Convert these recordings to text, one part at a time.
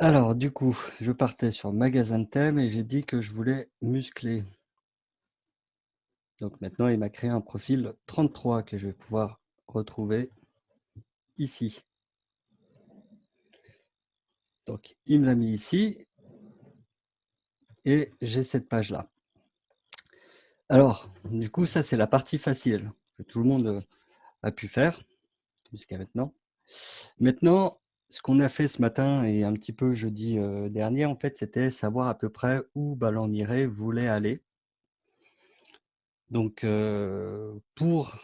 Alors, du coup, je partais sur magasin de thèmes et j'ai dit que je voulais muscler. Donc maintenant, il m'a créé un profil 33 que je vais pouvoir retrouver ici. Donc, il me l'a mis ici et j'ai cette page-là. Alors, du coup, ça, c'est la partie facile que tout le monde a pu faire jusqu'à maintenant. Maintenant, ce qu'on a fait ce matin et un petit peu jeudi euh, dernier, en fait, c'était savoir à peu près où Ballon voulait aller. Donc, euh, pour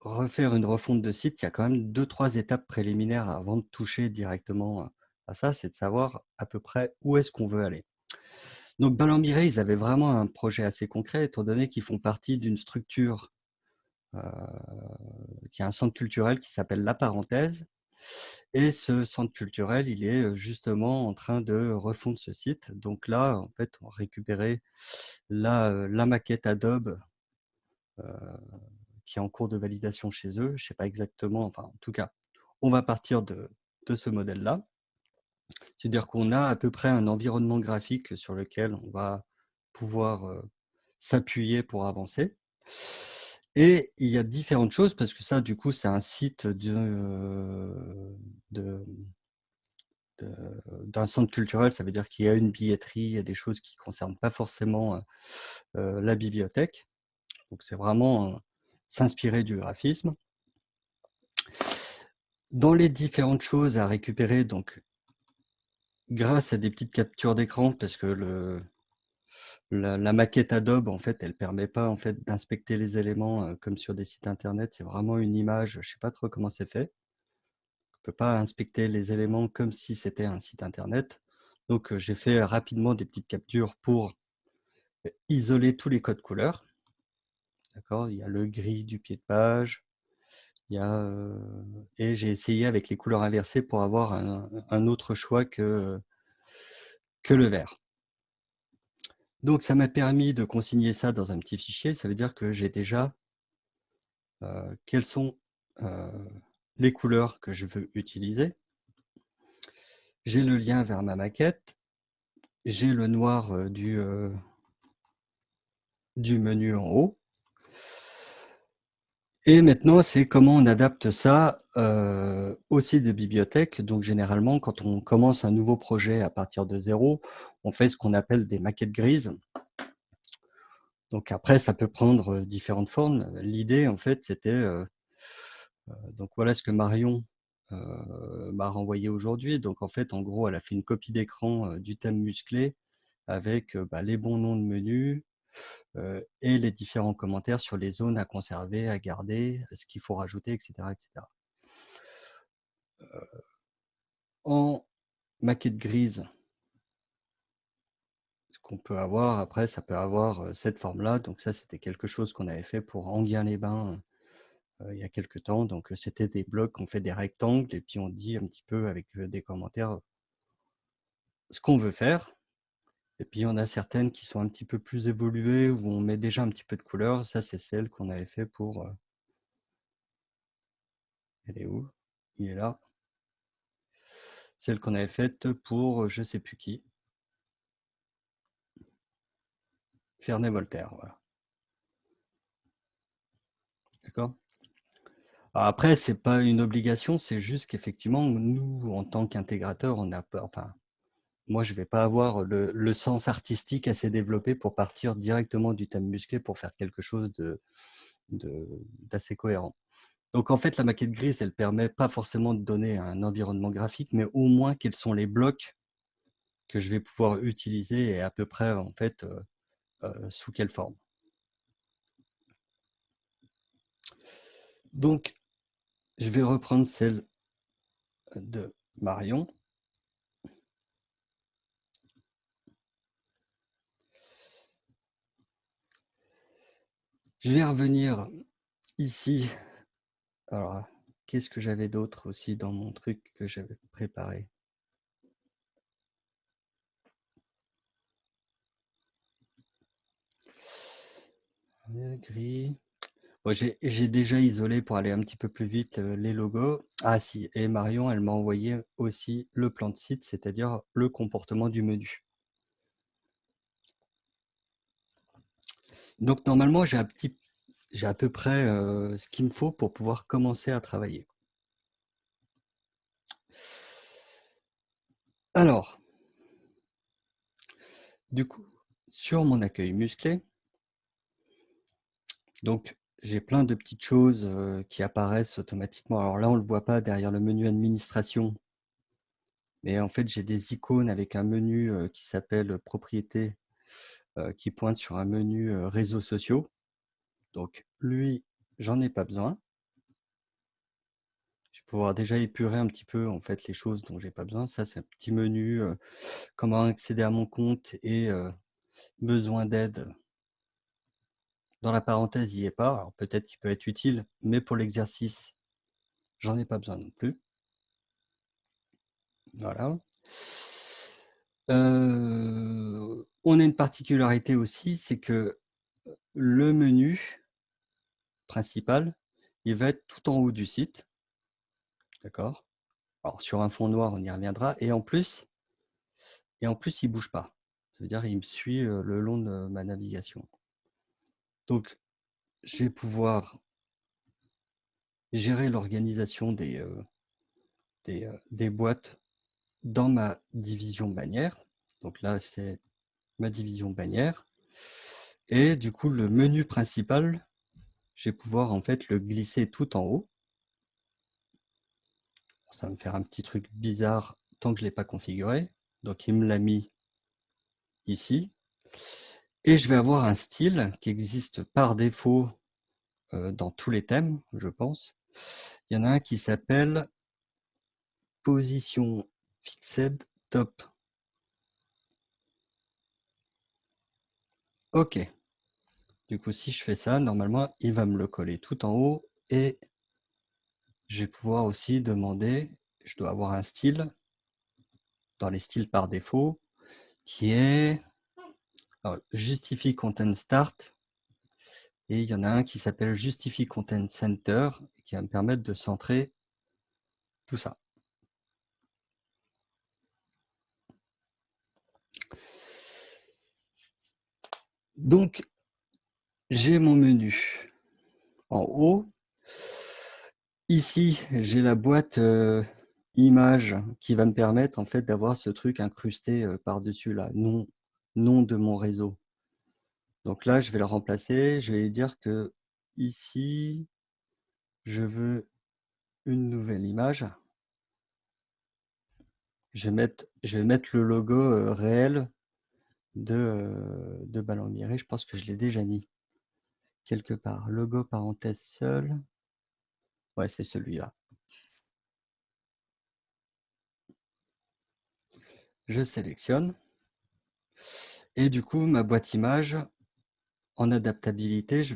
refaire une refonte de site, il y a quand même deux, trois étapes préliminaires avant de toucher directement à ça, c'est de savoir à peu près où est-ce qu'on veut aller. Donc, Ballon-Miré, ils avaient vraiment un projet assez concret, étant donné qu'ils font partie d'une structure euh, qui a un centre culturel qui s'appelle La Parenthèse. Et ce centre culturel, il est justement en train de refondre ce site. Donc là, en fait, on a récupéré la, la maquette Adobe qui est en cours de validation chez eux. Je ne sais pas exactement, enfin, en tout cas, on va partir de ce modèle-là. C'est-à-dire qu'on a à peu près un environnement graphique sur lequel on va pouvoir s'appuyer pour avancer. Et il y a différentes choses, parce que ça, du coup, c'est un site d'un centre culturel, ça veut dire qu'il y a une billetterie, il y a des choses qui ne concernent pas forcément la bibliothèque. Donc, c'est vraiment s'inspirer du graphisme. Dans les différentes choses à récupérer, donc grâce à des petites captures d'écran, parce que le, la, maquette Adobe, en fait, elle permet pas en fait d'inspecter les éléments comme sur des sites internet. C'est vraiment une image. Je sais pas trop comment c'est fait. On peut pas inspecter les éléments comme si c'était un site internet. Donc, j'ai fait rapidement des petites captures pour isoler tous les codes couleurs. D'accord? Il y a le gris du pied de page. Il et j'ai essayé avec les couleurs inversées pour avoir un, autre choix que le vert. Donc, ça m'a permis de consigner ça dans un petit fichier. Ça veut dire que j'ai déjà euh, quelles sont euh, les couleurs que je veux utiliser. J'ai le lien vers ma maquette. J'ai le noir euh, du, du menu en haut. Et maintenant, c'est comment on adapte ça euh, au site de bibliothèque. Donc, généralement, quand on commence un nouveau projet à partir de zéro, on fait ce qu'on appelle des maquettes grises. Donc, après, ça peut prendre différentes formes. L'idée, en fait, c'était... Euh, euh, donc, voilà ce que Marion m'a renvoyé aujourd'hui. Donc, en fait, en gros, elle a fait une copie d'écran du thème musclé avec bah, les bons noms de menus, et les différents commentaires sur les zones à conserver, à garder, ce qu'il faut rajouter, etc. etc. en maquette grise, ce qu'on peut avoir, après, ça peut avoir cette forme-là. Donc ça, c'était quelque chose qu'on avait fait pour Anguien-les-Bains il y a quelques temps. Donc c'était des blocs, on fait des rectangles et puis on dit un petit peu avec des commentaires ce qu'on veut faire. Et puis, il y en a certaines qui sont un petit peu plus évoluées, où on met déjà un petit peu de couleur. Ça, c'est celle qu'on avait fait pour... Euh, elle est où? Il est là. Celle qu'on avait faite pour je ne sais plus qui. Ferney-Voltaire, voilà. D'accord? Après, ce n'est pas une obligation, c'est juste qu'effectivement, nous, en tant qu'intégrateur, on a peur, enfin, moi, je ne vais pas avoir le, sens artistique assez développé pour partir directement du thème musclé pour faire quelque chose d'assez cohérent. Donc, en fait, la maquette grise, elle permet pas forcément de donner un environnement graphique, mais au moins quels sont les blocs que je vais pouvoir utiliser et à peu près, en fait, euh, euh, sous quelle forme. Donc, je vais reprendre celle de Marion. Je vais revenir ici. Alors, qu'est-ce que j'avais d'autre aussi dans mon truc que j'avais préparé? Gris. j'ai déjà isolé pour aller un petit peu plus vite les logos. Ah si, et Marion, elle m'a envoyé aussi le plan de site, c'est-à-dire le comportement du menu. Donc normalement, j'ai un petit, j'ai à peu près ce qu'il me faut pour pouvoir commencer à travailler. Alors, du coup, sur mon accueil musclé, donc j'ai plein de petites choses qui apparaissent automatiquement. Alors là, on ne le voit pas derrière le menu administration, mais en fait, j'ai des icônes avec un menu qui s'appelle propriété, qui pointe sur un menu réseaux sociaux. Donc lui, j'en ai pas besoin. Je vais pouvoir déjà épurer un petit peu en fait les choses dont j'ai pas besoin. Ça, c'est un petit menu comment accéder à mon compte et besoin d'aide. Dans la parenthèse, il n'y est pas. Alors peut-être qu'il peut être utile, mais pour l'exercice, j'en ai pas besoin non plus. Voilà. On a une particularité aussi, c'est que le menu principal, il va être tout en haut du site. D'accord? Alors, sur un fond noir, on y reviendra. Et en plus, et en plus il ne bouge pas. Ça veut dire qu'il me suit le long de ma navigation. Donc, je vais pouvoir gérer l'organisation des, des, boîtes dans ma division bannière. Donc là, c'est ma division bannière. Et du coup, le menu principal, je vais pouvoir en fait le glisser tout en haut ça va me faire un petit truc bizarre tant que je ne l'ai pas configuré. Donc, il me l'a mis ici. Et je vais avoir un style qui existe par défaut euh, dans tous les thèmes, je pense. Il y en a un qui s'appelle Position Fixed Top. OK. Du coup, si je fais ça, normalement, il va me le coller tout en haut et je vais pouvoir aussi demander, je dois avoir un style dans les styles par défaut qui est Justify Content Start et il y en a un qui s'appelle Justify Content Center qui va me permettre de centrer tout ça. Donc, j'ai mon menu en haut Ici, j'ai la boîte image qui va me permettre en fait d'avoir ce truc incrusté par-dessus là, nom, nom de mon réseau. Donc là, je vais le remplacer. Je vais dire que ici, je veux une nouvelle image. Je vais mettre, je vais mettre le logo réel de, de Ballon Miré. Je pense que je l'ai déjà mis quelque part. Logo parenthèse seul. Ouais, c'est celui-là. Je sélectionne. Et du coup, ma boîte image, en adaptabilité, je,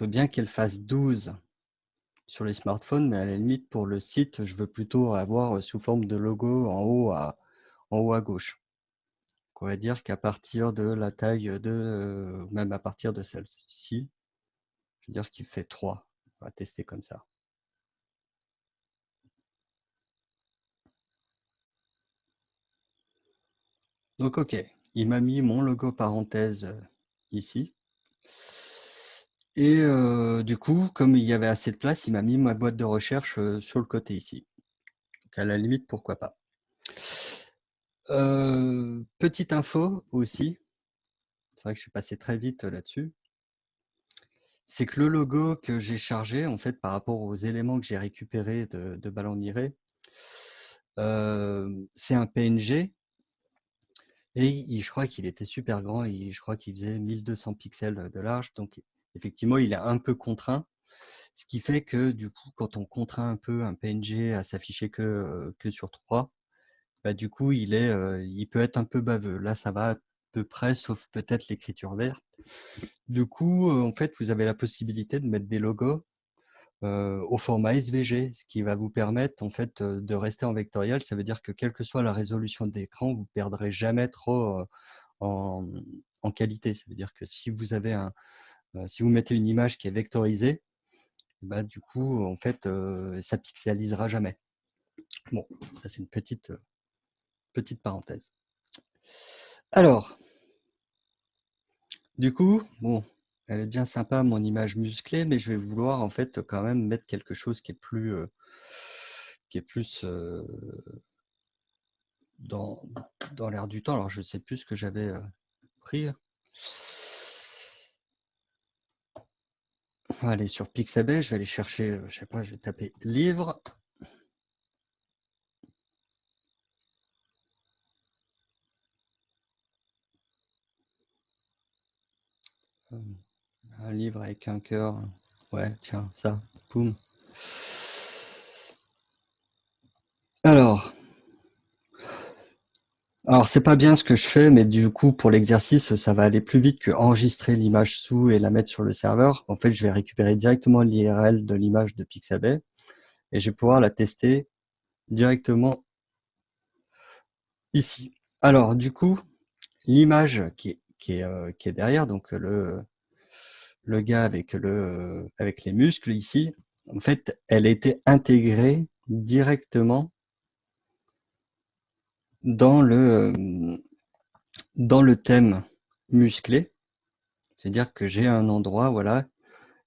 veux bien qu'elle fasse 12 sur les smartphones, mais à la limite, pour le site, je veux plutôt avoir sous forme de logo en haut à, en haut à gauche. On va dire qu'à partir de la taille de, euh, même à partir de celle-ci, je veux dire qu'il fait 3. On va tester comme ça. Donc, OK, il m'a mis mon logo parenthèse euh, ici. Et euh, du coup, comme il y avait assez de place, il m'a mis ma boîte de recherche sur le côté ici. Donc, à la limite, pourquoi pas. Petite info aussi, c'est vrai que je suis passé très vite là-dessus c'est que le logo que j'ai chargé, en fait, par rapport aux éléments que j'ai récupérés de, Ballon Miré, c'est un PNG. Et je crois qu'il était super grand, je crois qu'il faisait 1200 pixels de large. Donc, effectivement, il est un peu contraint. Ce qui fait que, du coup, quand on contraint un peu un PNG à s'afficher que, que sur 3, bah, du coup, il, est, il peut être un peu baveux. Là, ça va peu près, sauf peut-être l'écriture verte. Du coup, en fait, vous avez la possibilité de mettre des logos au format SVG, ce qui va vous permettre en fait de rester en vectoriel. Ça veut dire que quelle que soit la résolution d'écran, vous ne perdrez jamais trop en, qualité. Ça veut dire que si vous avez un, si vous mettez une image qui est vectorisée, bah, du coup, en fait, ça pixelisera jamais. Bon, ça c'est une petite, petite parenthèse. Alors, du coup, bon, elle est bien sympa mon image musclée, mais je vais vouloir en fait quand même mettre quelque chose qui est plus, qui est plus dans, dans l'air du temps. Alors je ne sais plus ce que j'avais pris. On va aller sur Pixabay, je vais aller chercher, je sais pas, je vais taper livre. Un livre avec un cœur. Ouais, tiens, ça, boum. Alors, alors c'est pas bien ce que je fais, mais du coup, pour l'exercice, ça va aller plus vite que enregistrer l'image sous et la mettre sur le serveur. En fait, je vais récupérer directement l'IRL de l'image de Pixabay et je vais pouvoir la tester directement ici. Alors, du coup, l'image qui est, euh, qui est derrière, donc le, le gars avec, le, avec les muscles ici, en fait, elle été intégrée directement dans le, dans le thème musclé. C'est-à-dire que j'ai un endroit, voilà,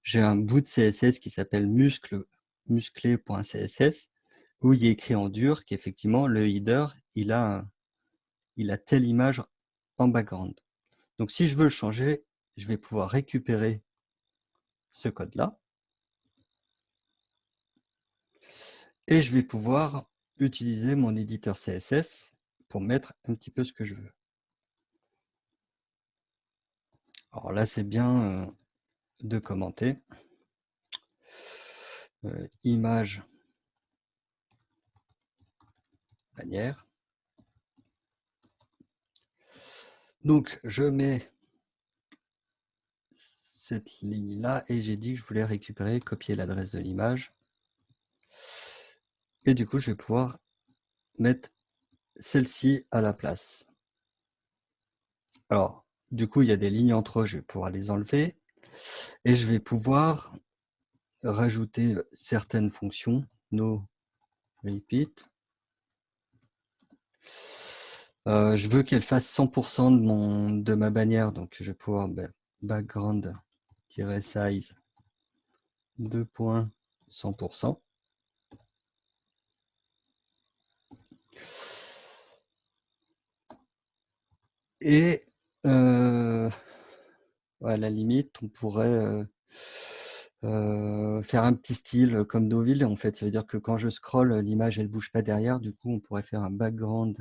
j'ai un bout de CSS qui s'appelle muscle, musclé.css où il est écrit en dur qu'effectivement le header, il a, il a telle image en background. Donc si je veux le changer, je vais pouvoir récupérer ce code-là. Et je vais pouvoir utiliser mon éditeur CSS pour mettre un petit peu ce que je veux. Alors là, c'est bien euh, de commenter. Euh, image bannière. Donc, je mets ligne-là et j'ai dit que je voulais récupérer, copier l'adresse de l'image. Et du coup, je vais pouvoir mettre celle-ci à la place. Alors, du coup, il y a des lignes entre eux, je vais pouvoir les enlever. Et je vais pouvoir rajouter certaines fonctions, no repeat. Euh, je veux qu'elle fasse 100% de, mon, de ma bannière, donc je vais pouvoir ben, background size 2.100%. Et euh, à la limite, on pourrait euh, euh, faire un petit style comme Deauville. En fait, ça veut dire que quand je scroll, l'image elle bouge pas derrière. Du coup, on pourrait faire un background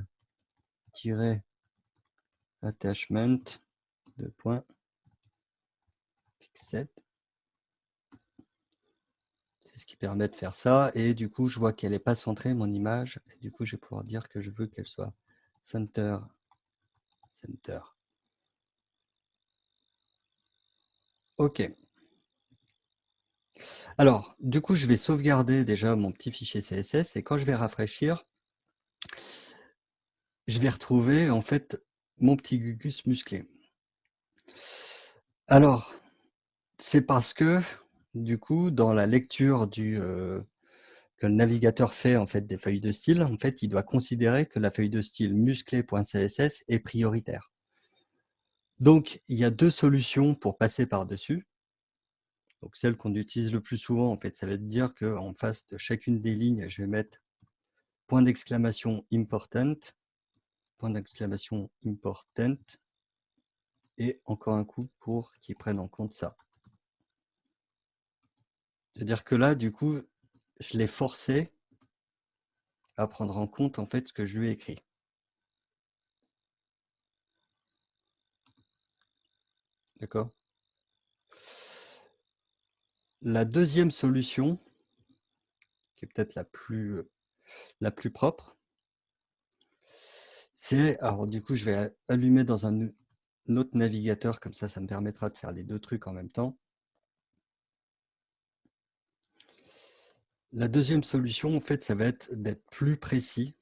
attachment de points c'est ce qui permet de faire ça. Et du coup, je vois qu'elle n'est pas centrée, mon image. Et du coup, je vais pouvoir dire que je veux qu'elle soit center, center. OK. Alors, du coup, je vais sauvegarder déjà mon petit fichier CSS et quand je vais rafraîchir, je vais retrouver en fait mon petit gugus musclé. Alors, c'est parce que, du coup, dans la lecture du, euh, que le navigateur fait en fait, des feuilles de style, en fait, il doit considérer que la feuille de style musclé.css est prioritaire. Donc, il y a deux solutions pour passer par-dessus. Donc, celle qu'on utilise le plus souvent, en fait, ça va dire qu'en face de chacune des lignes, je vais mettre point d'exclamation important, point d'exclamation important, et encore un coup pour qu'ils prennent en compte ça. C'est-à-dire que là, du coup, je l'ai forcé à prendre en compte en fait ce que je lui ai écrit. D'accord? La deuxième solution, qui est peut-être la plus, la plus propre, c'est, alors du coup, je vais allumer dans un autre navigateur, comme ça, ça me permettra de faire les deux trucs en même temps. La deuxième solution, en fait, ça va être d'être plus précis.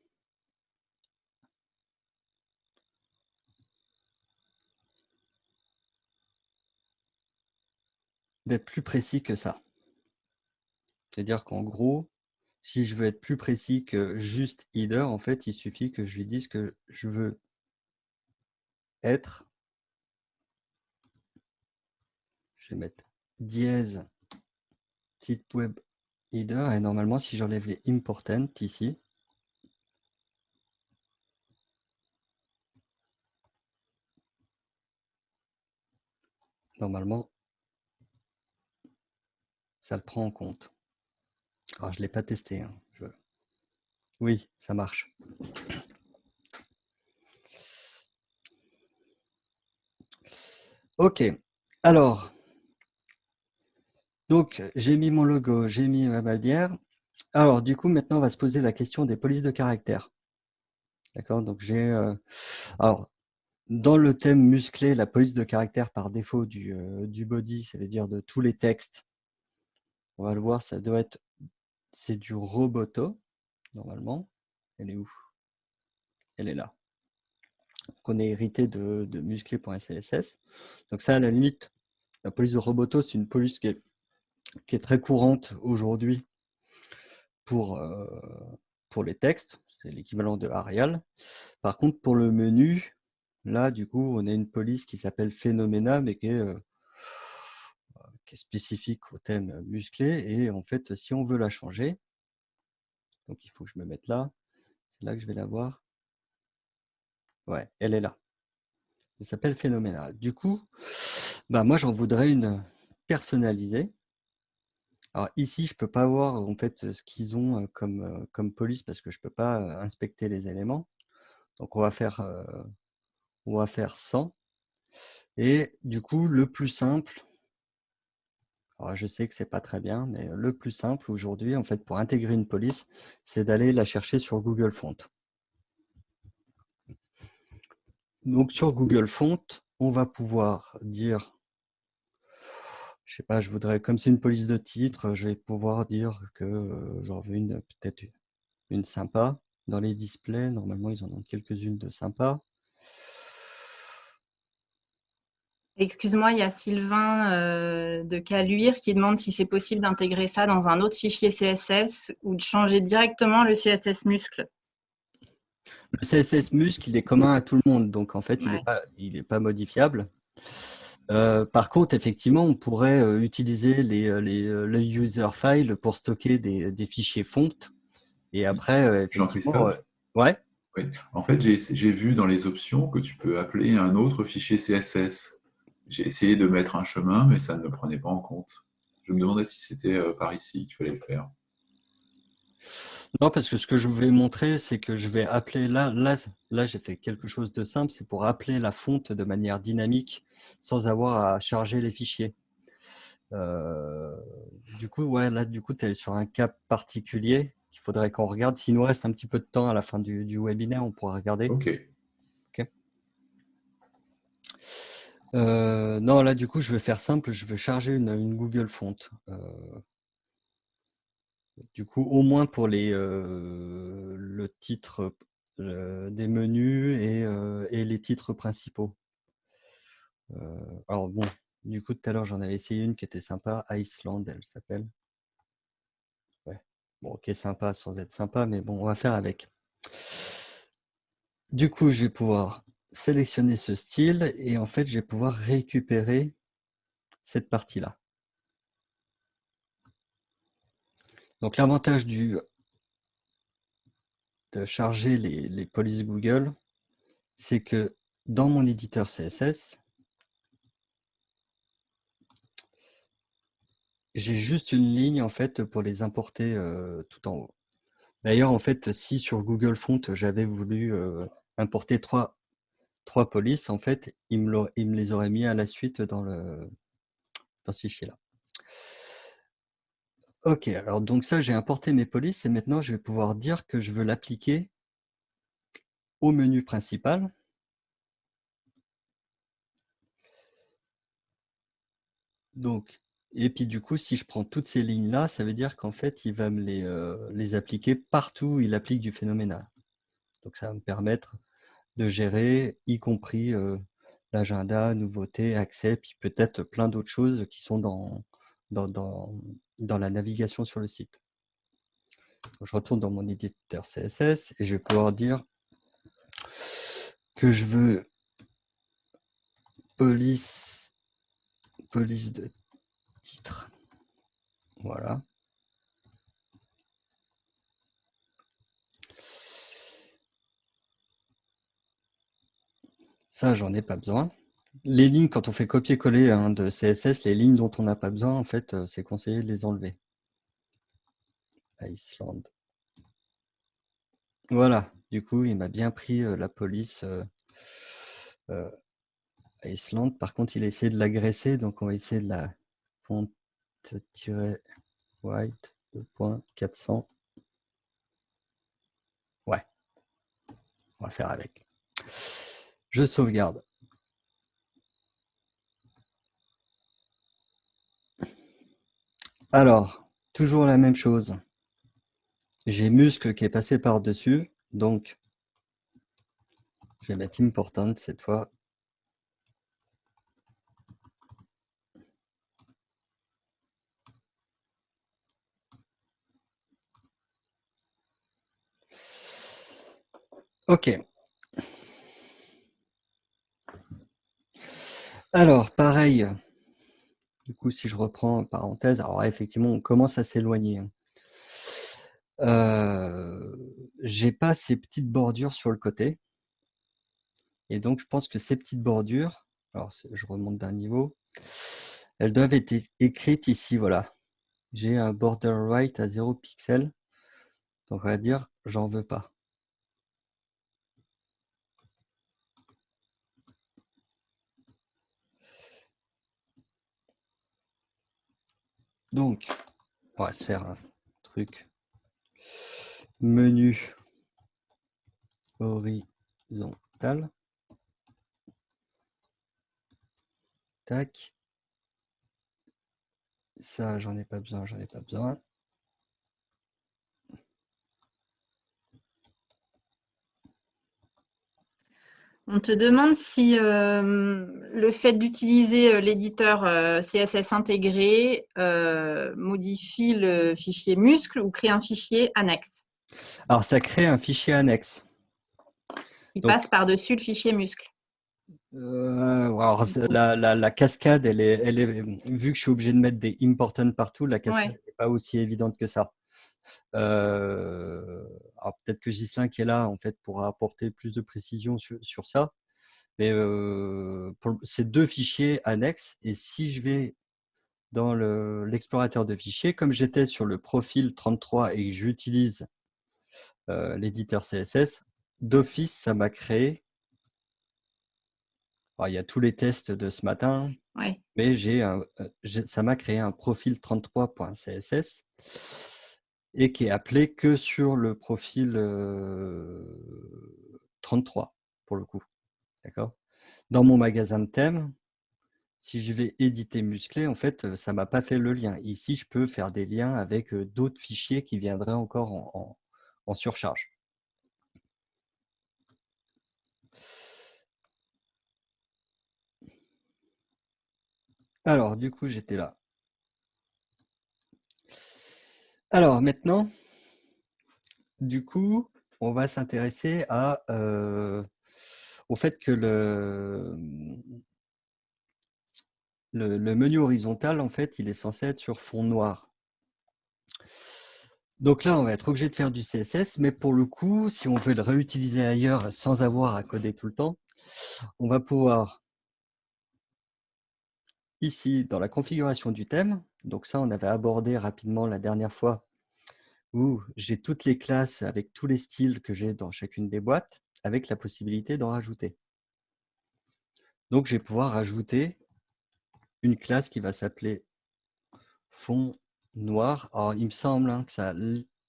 d'être plus précis que ça. C'est-à-dire qu'en gros, si je veux être plus précis que juste header, en fait, il suffit que je lui dise que je veux être, je vais mettre dièse site web et normalement, si j'enlève les important ici, normalement, ça le prend en compte. Alors, je ne l'ai pas testé. Hein. Oui, ça marche. Ok, alors, donc j'ai mis mon logo, j'ai mis ma bannière. Alors, du coup, maintenant, on va se poser la question des polices de caractère. D'accord? Donc, j'ai... Euh, alors, dans le thème musclé, la police de caractère par défaut du, euh, body, ça veut dire de tous les textes, on va le voir, ça doit être c'est du roboto, normalement. Elle est où? Elle est là. Qu'on est hérité de, de musclé.css. Donc ça, à la limite, la police de roboto, c'est une police qui est, qui est très courante aujourd'hui pour, euh, pour les textes. C'est l'équivalent de Arial. Par contre, pour le menu, là, du coup, on a une police qui s'appelle Phenomena, mais qui est euh, qui est spécifique au thème musclé. Et en fait, si on veut la changer, donc il faut que je me mette là, c'est là que je vais la voir. Ouais, elle est là. Elle s'appelle Phénoménal. Du coup, bah moi j'en voudrais une personnalisée. Alors ici, je peux pas voir en fait ce qu'ils ont comme, comme police parce que je peux pas inspecter les éléments. Donc on va faire, on va faire 100. Et du coup, le plus simple, je sais que c'est pas très bien, mais le plus simple aujourd'hui, en fait, pour intégrer une police, c'est d'aller la chercher sur Google Font. Donc, sur Google Font, on va pouvoir dire, je sais pas, je voudrais, comme c'est une police de titre, je vais pouvoir dire que euh, j'en veux une, peut-être une sympa. Dans les displays, normalement, ils en ont quelques-unes de sympas. Excuse-moi, il y a Sylvain euh, de Caluire qui demande si c'est possible d'intégrer ça dans un autre fichier CSS ou de changer directement le CSS muscle. Le CSS muscle, il est commun à tout le monde, donc en fait, il n'est pas, modifiable. Euh, par contre, effectivement, on pourrait euh, utiliser les, les, user files pour stocker des, fichiers font. Et après, effectivement, ouais. Oui. En fait, j'ai vu dans les options que tu peux appeler un autre fichier CSS. J'ai essayé de mettre un chemin, mais ça ne me prenait pas en compte. Je me demandais si c'était euh, par ici qu'il fallait le faire. Non, parce que ce que je vais montrer, c'est que je vais appeler là, là, là j'ai fait quelque chose de simple, c'est pour appeler la fonte de manière dynamique sans avoir à charger les fichiers. Euh, du coup, ouais, là, du coup, tu es sur un cas particulier qu'il faudrait qu'on regarde. S'il nous reste un petit peu de temps à la fin du, du webinaire, on pourra regarder. Ok. Euh, non, là, du coup, je vais faire simple. Je vais charger une, Google Font. Euh, du coup, au moins pour les, euh, le titre des menus et, les titres principaux. alors bon, du coup, tout à l'heure, j'en avais essayé une qui était sympa. Iceland, elle s'appelle. Ouais. Bon, ok, sympa sans être sympa, mais bon, on va faire avec. Du coup, je vais pouvoir sélectionner ce style et en fait, je vais pouvoir récupérer cette partie-là. Donc l'avantage de charger les, polices Google, c'est que dans mon éditeur CSS, j'ai juste une ligne en fait pour les importer euh, tout en haut. D'ailleurs, en fait, si sur Google Font, j'avais voulu euh, importer trois polices, en fait, il me, il me, les aurait mis à la suite dans, le, dans ce fichier-là. Ok, alors donc ça, j'ai importé mes polices et maintenant, je vais pouvoir dire que je veux l'appliquer au menu principal. Donc, et puis du coup, si je prends toutes ces lignes-là, ça veut dire qu'en fait, il va me les, euh, appliquer partout où il applique du phénoménal. Donc, ça va me permettre de gérer, y compris l'agenda, nouveautés, accès, puis peut-être plein d'autres choses qui sont dans, dans la navigation sur le site. je retourne dans mon éditeur CSS et je vais pouvoir dire que je veux police, police de titre. Voilà. Ça, j'en ai pas besoin. Les lignes, quand on fait copier-coller hein, de CSS, les lignes dont on n'a pas besoin, en fait, euh, c'est conseillé de les enlever. Iceland. Voilà, du coup, il m'a bien pris euh, la police euh, Iceland. Par contre, il a essayé de l'agresser, donc on va essayer de la font-white 2.400. Ouais, on va faire avec. Je sauvegarde. Alors, toujours la même chose. J'ai muscle qui est passé par-dessus, donc je vais mettre important cette fois. Ok. Alors, pareil, du coup, si je reprends parenthèse, alors effectivement, on commence à s'éloigner. Hein. Euh, j'ai pas ces petites bordures sur le côté. Et donc, je pense que ces petites bordures, alors je remonte d'un niveau, elles doivent être écrites ici, voilà. J'ai un border right à 0 pixel. Donc, on va dire, j'en veux pas. Donc, on va se faire un truc. Menu horizontal. Tac. Ça, j'en ai pas besoin, j'en ai pas besoin. On te demande si euh, le fait d'utiliser euh, l'éditeur euh, CSS intégré modifie le fichier muscle ou crée un fichier annexe. Alors, ça crée un fichier annexe. Il passe par-dessus le fichier muscle. alors, la, cascade, elle est, elle est, vu que je suis obligé de mettre des important partout, la cascade n'est pas aussi évidente que ça. Euh, peut-être que Gislain qui est là en fait pourra apporter plus de précision sur, ça. Mais euh, c'est deux fichiers annexes et si je vais dans l'explorateur de fichiers, comme j'étais sur le profil 33 et que j'utilise euh, l'éditeur CSS, d'office, ça m'a créé. il y a tous les tests de ce matin, mais j'ai ça m'a créé un profil 33.css et qui est appelé que sur le profil 33 pour le coup. D'accord? Dans mon magasin de thèmes, si je vais éditer musclé, en fait, ça ne m'a pas fait le lien. Ici, je peux faire des liens avec d'autres fichiers qui viendraient encore en surcharge. Alors, du coup, j'étais là. Alors maintenant, du coup, on va s'intéresser euh, au fait que le, le, menu horizontal, en fait, il est censé être sur fond noir. Donc là, on va être obligé de faire du CSS, mais pour le coup, si on veut le réutiliser ailleurs sans avoir à coder tout le temps, on va pouvoir, ici, dans la configuration du thème, donc ça, on avait abordé rapidement la dernière fois où j'ai toutes les classes avec tous les styles que j'ai dans chacune des boîtes, avec la possibilité d'en rajouter. Donc, je vais pouvoir rajouter une classe qui va s'appeler fond noir. Alors, il me semble hein, que ça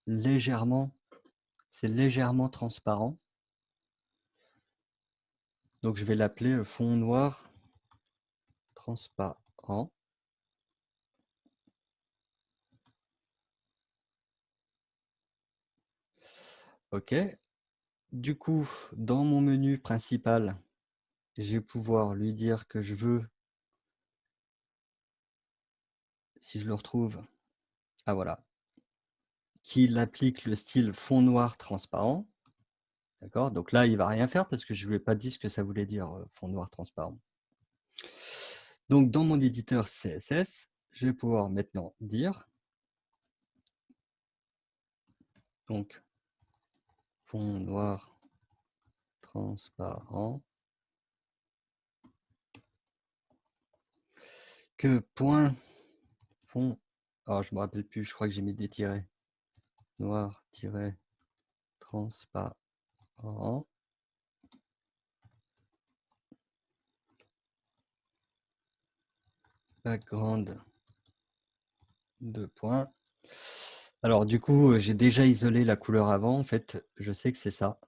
légèrement, c'est légèrement transparent. Donc, je vais l'appeler fond noir transparent. OK. Du coup, dans mon menu principal, je vais pouvoir lui dire que je veux si je le retrouve, ah voilà, qu'il applique le style fond noir transparent. D'accord? Donc là, il va rien faire parce que je ne lui ai pas dit ce que ça voulait dire euh, fond noir transparent. Donc, dans mon éditeur CSS, je vais pouvoir maintenant dire donc fond noir transparent que point fond alors je me rappelle plus je crois que j'ai mis des tirets. Noir tiret transparent background deux points alors du coup j'ai déjà isolé la couleur avant en fait je sais que c'est ça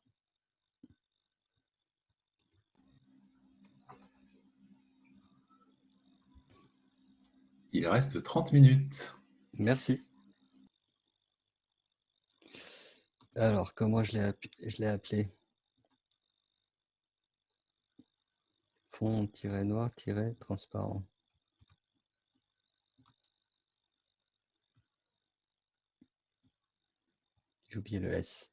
Il reste 30 minutes. Merci. Alors, comment je l'ai appelé? Fond-noir-transparent. J'ai oublié le S.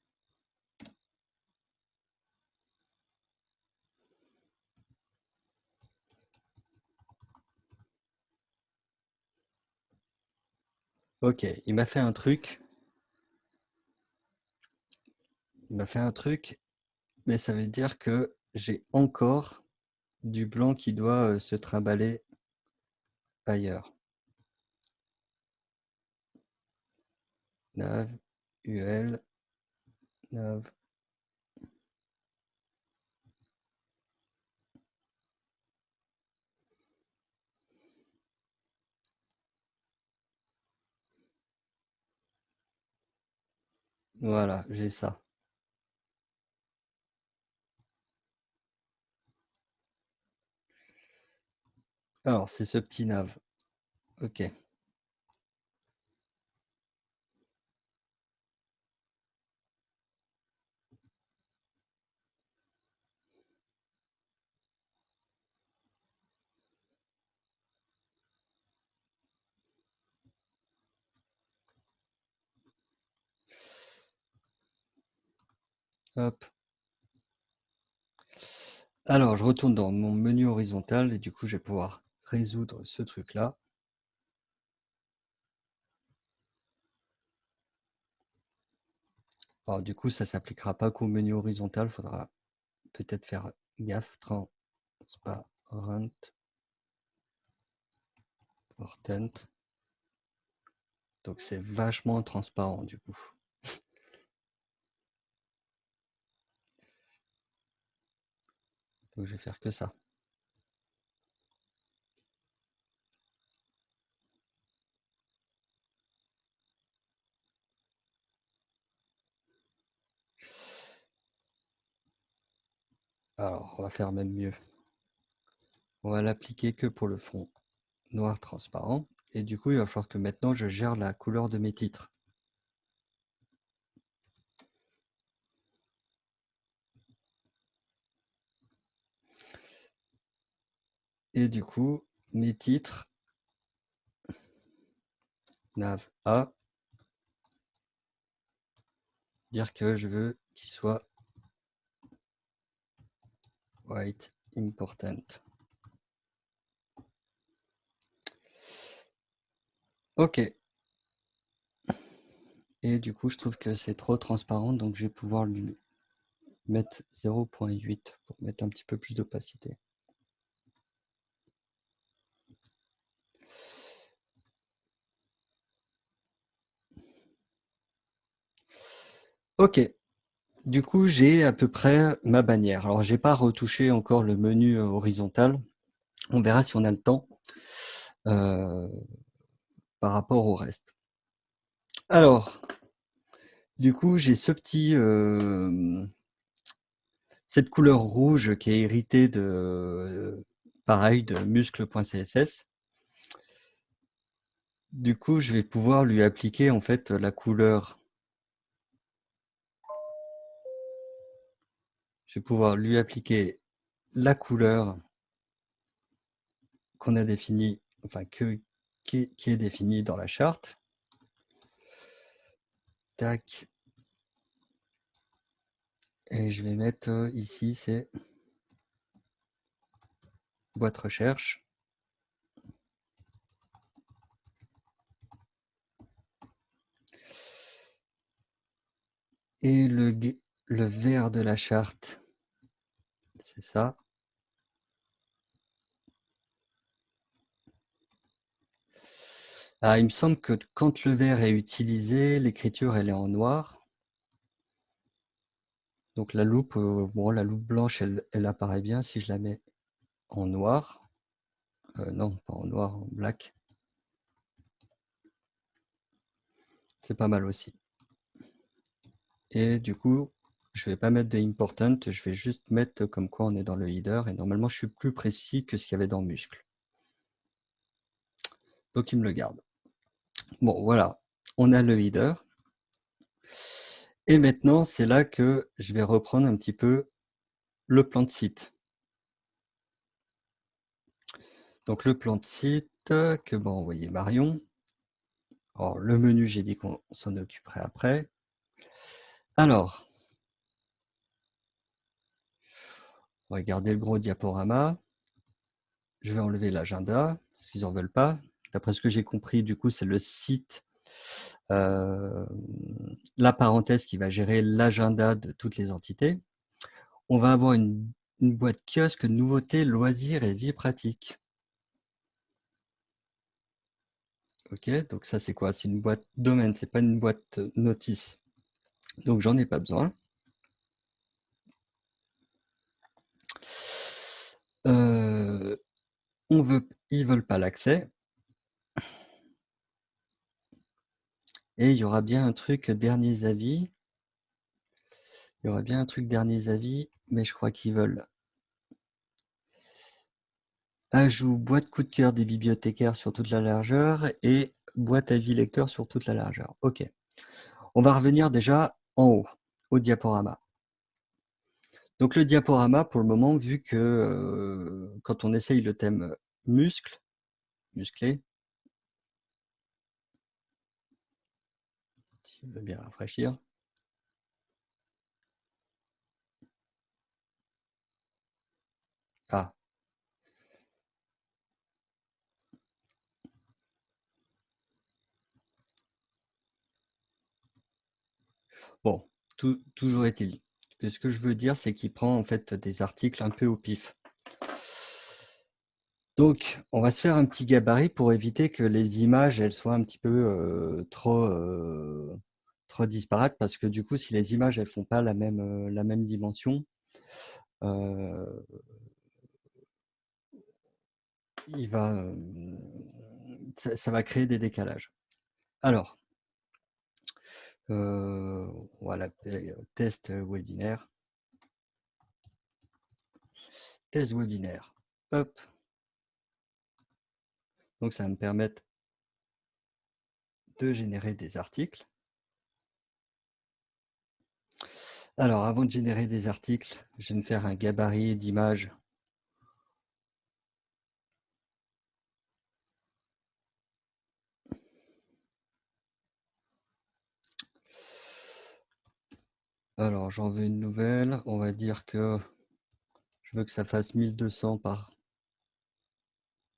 Ok, il m'a fait un truc. Il m'a fait un truc, mais ça veut dire que j'ai encore du blanc qui doit euh, se trimballer ailleurs. UL, nav. Voilà, j'ai ça. Alors, c'est ce petit nav. OK. Alors, je retourne dans mon menu horizontal et du coup, je vais pouvoir résoudre ce truc-là. Alors, du coup, ça s'appliquera pas qu'au menu horizontal. Faudra peut-être faire gaffe. Transparent. Portent. Donc, c'est vachement transparent, du coup. Je vais faire que ça. Alors, on va faire même mieux. On va l'appliquer que pour le fond noir transparent. Et du coup, il va falloir que maintenant, je gère la couleur de mes titres. Et du coup, mes titres, nav A, dire que je veux qu'il soit white important. OK. Et du coup, je trouve que c'est trop transparent, donc je vais pouvoir lui mettre 0.8 pour mettre un petit peu plus d'opacité. OK. Du coup, j'ai à peu près ma bannière. Alors, je n'ai pas retouché encore le menu euh, horizontal. On verra si on a le temps euh, par rapport au reste. Alors, du coup, j'ai ce petit, euh, cette couleur rouge qui est héritée de, pareil, de muscle.css. Du coup, je vais pouvoir lui appliquer en fait la couleur je vais pouvoir lui appliquer la couleur qu'on a définie, enfin que, qui, est défini dans la charte. Tac. Et je vais mettre euh, ici, c'est boîte recherche. Et le, le vert de la charte, c'est ça. Ah, il me semble que quand le vert est utilisé, l'écriture elle est en noir. Donc la loupe, euh, bon, la loupe blanche, elle, apparaît bien si je la mets en noir. Euh, non, pas en noir, en black. C'est pas mal aussi. Et du coup, je ne vais pas mettre de important, je vais juste mettre comme quoi on est dans le header. Et normalement, je suis plus précis que ce qu'il y avait dans muscle. Donc, il me le garde. Bon, voilà, on a le header. Et maintenant, c'est là que je vais reprendre un petit peu le plan de site. Donc, le plan de site que va envoyer Marion. Alors, le menu, j'ai dit qu'on s'en occuperait après. Alors, on va garder le gros diaporama. Je vais enlever l'agenda, qu'ils n'en veulent pas. D'après ce que j'ai compris, du coup, c'est le site, euh, la parenthèse qui va gérer l'agenda de toutes les entités. On va avoir une, boîte kiosque, nouveautés, loisirs et vie pratique. Ok, donc ça c'est quoi? C'est une boîte domaine, c'est pas une boîte notice. Donc j'en ai pas besoin. Euh, on veut, ils veulent pas l'accès. Et il y aura bien un truc derniers avis. Il y aura bien un truc derniers avis, mais je crois qu'ils veulent ajout boîte coup de cœur des bibliothécaires sur toute la largeur et boîte avis lecteur sur toute la largeur. OK. On va revenir déjà en haut, au diaporama. Donc le diaporama, pour le moment, vu que euh, quand on essaye le thème muscle, musclé, si veut bien rafraîchir. Ah. Bon, toujours est-il. Ce que je veux dire, c'est qu'il prend en fait des articles un peu au pif. Donc, on va se faire un petit gabarit pour éviter que les images elles soient un petit peu euh, trop, euh, trop disparates, parce que du coup, si les images elles font pas la même, euh, la même dimension, il va, ça, ça, va créer des décalages. Alors, voilà, test webinaire. Test webinaire. Hop. Donc, ça va me permettre de générer des articles. Alors, avant de générer des articles, je vais me faire un gabarit d'image Alors, j'en veux une nouvelle. On va dire que je veux que ça fasse 1200 par,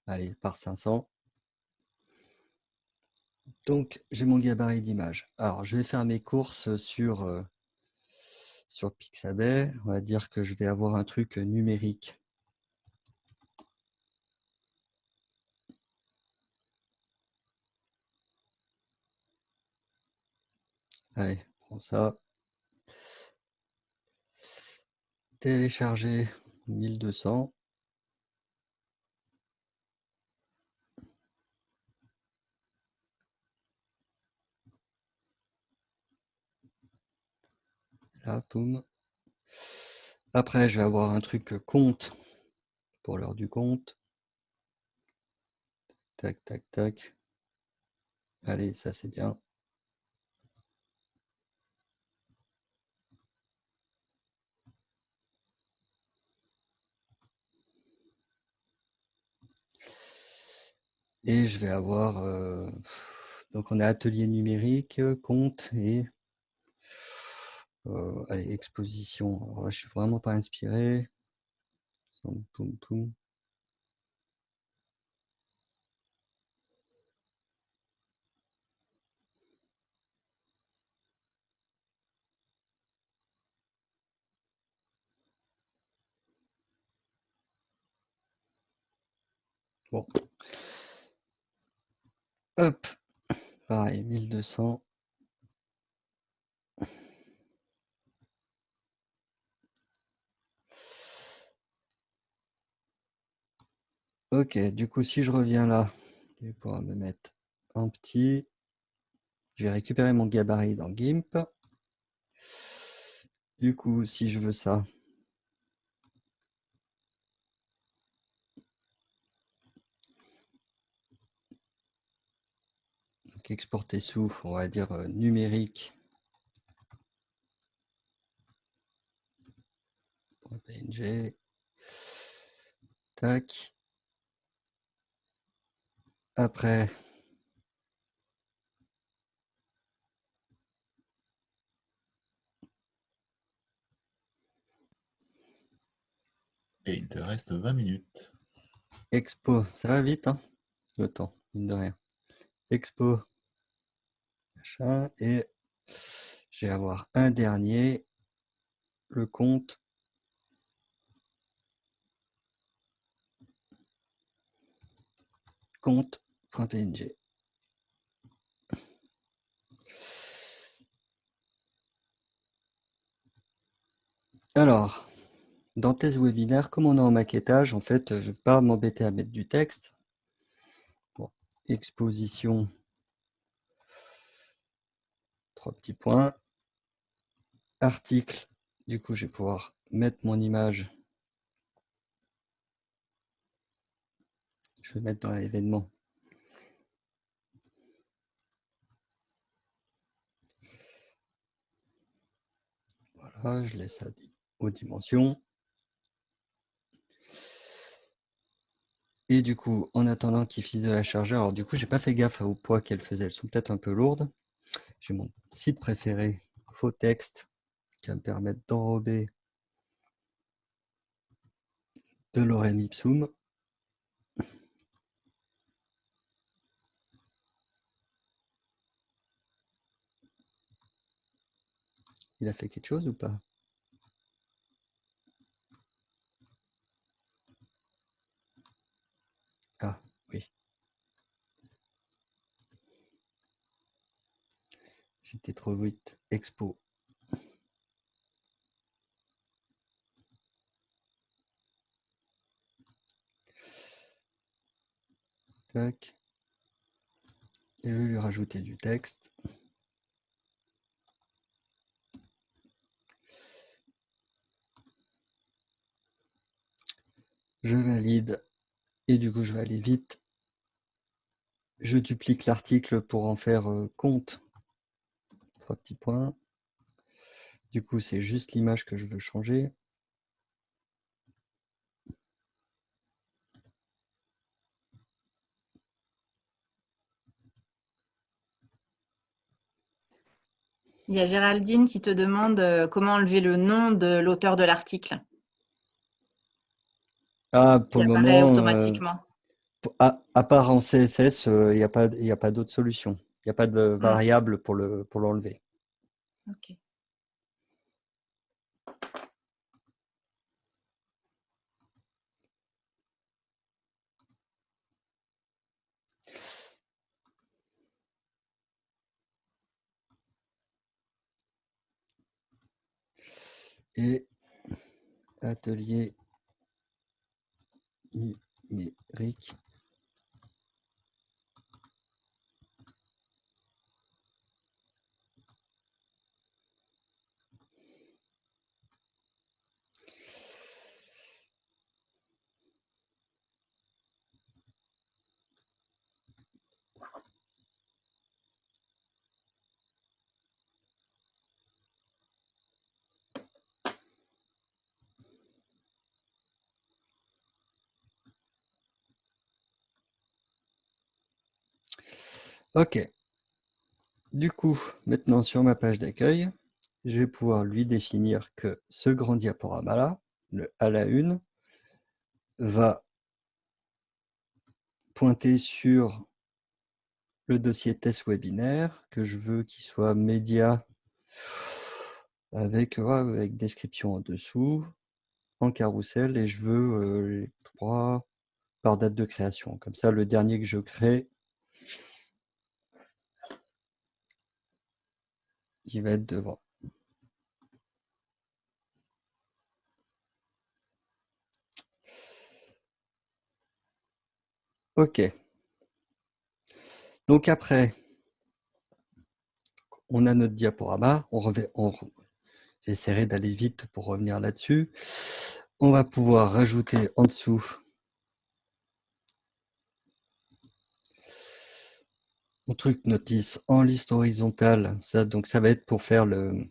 allez, par 500. Donc, j'ai mon gabarit d'image. Alors, je vais faire mes courses sur, euh, sur Pixabay. On va dire que je vais avoir un truc numérique. Allez, prends ça. Télécharger 1200. Là, poum. Après, je vais avoir un truc compte pour l'heure du compte. Tac, tac, tac. Allez, ça c'est bien. Et je vais avoir... euh, donc on a atelier numérique, euh, compte et... euh, allez, exposition. Alors là, je suis vraiment pas inspiré. Bon. Hop. Pareil, 1200. Ok, du coup, si je reviens là, je vais pouvoir me mettre en petit. Je vais récupérer mon gabarit dans GIMP. Du coup, si je veux ça, donc exporter sous, on va dire euh, numérique. .png. Tac. Après, Et il te reste 20 minutes. expo, ça va vite, hein, le temps, mine de rien. Expo, et je vais avoir un dernier, le compte. compte.png. Alors, dans tes webinaires, comme on est en maquettage, en fait, je ne vais pas m'embêter à mettre du texte. Exposition, trois petits points. Article, du coup, je vais pouvoir mettre mon image. Je vais mettre dans l'événement. Voilà, je laisse ça aux dimensions. Et du coup, en attendant qu'il finisse de la charger, alors du coup, j'ai pas fait gaffe au poids qu'elle faisait. Elles sont peut-être un peu lourdes. J'ai mon site préféré, faux texte, qui va me permettre d'enrober de l'orem ipsum. Il a fait quelque chose ou pas Ah, oui. J'étais trop vite. Expo. Tac. Et je vais lui rajouter du texte. Je valide et du coup je vais aller vite. Je duplique l'article pour en faire euh, compte. Trois petits points. Du coup, c'est juste l'image que je veux changer. Il y a Géraldine qui te demande euh, comment enlever le nom de l'auteur de l'article Ah, qui pour le moment, euh, automatiquement. à, à part en CSS, il n'y a pas, y a pas d'autre solution. Il n'y a pas de variable pour le pour l'enlever. Ok. Et atelier numérique. Ok. Du coup, maintenant sur ma page d'accueil, je vais pouvoir lui définir que ce grand diaporama-là, le à la une, va pointer sur le dossier test webinaire que je veux qu'il soit média avec, description en dessous, en carrousel, et je veux euh, les trois par date de création. Comme ça, le dernier que je crée, va être devant. Ok. Donc après, on a notre diaporama. On, on J'essaierai d'aller vite pour revenir là-dessus. On va pouvoir rajouter en dessous mon truc notice en liste horizontale. Ça, donc ça va être pour faire le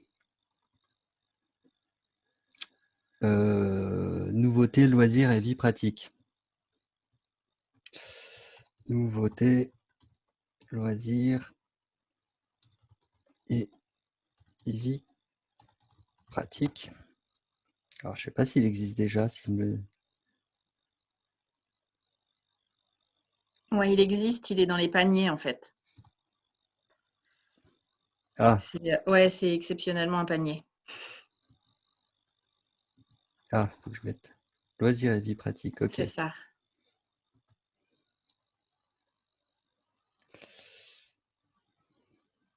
euh, nouveauté, loisirs et vie pratique. Nouveauté, loisirs et vie pratique. Alors, je ne sais pas s'il existe déjà. Me... Oui, il existe. Il est dans les paniers, en fait. Ah. Ouais, c'est exceptionnellement un panier. Ah, faut que je mette loisirs et vie pratique. Ok. C'est ça.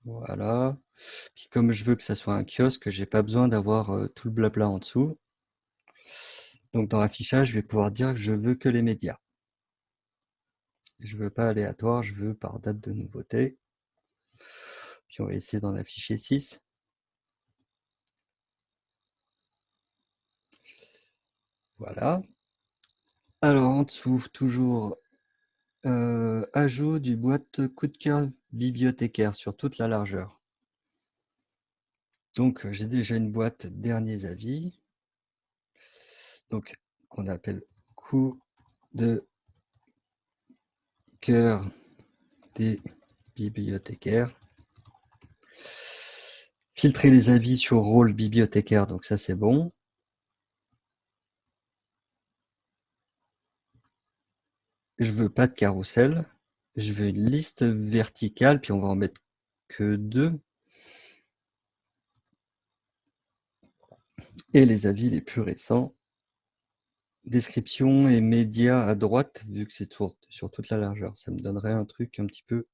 Voilà. Puis comme je veux que ça soit un kiosque, j'ai pas besoin d'avoir euh, tout le blabla en dessous. Donc dans l'affichage, je vais pouvoir dire que je veux que les médias. Je veux pas aléatoire, je veux par date de nouveauté. Puis on va essayer d'en afficher 6. Voilà. Alors en dessous, toujours euh, ajout du boîte coup de cœur bibliothécaire sur toute la largeur. Donc, j'ai déjà une boîte derniers avis, donc qu'on appelle coup de cœur des bibliothécaires. Filtrer les avis sur rôle bibliothécaire, donc ça c'est bon. Je veux pas de carrousel. Je veux une liste verticale, puis on va en mettre que deux. Et les avis les plus récents. Description et médias à droite, vu que c'est sur toute la largeur. Ça me donnerait un truc un petit peu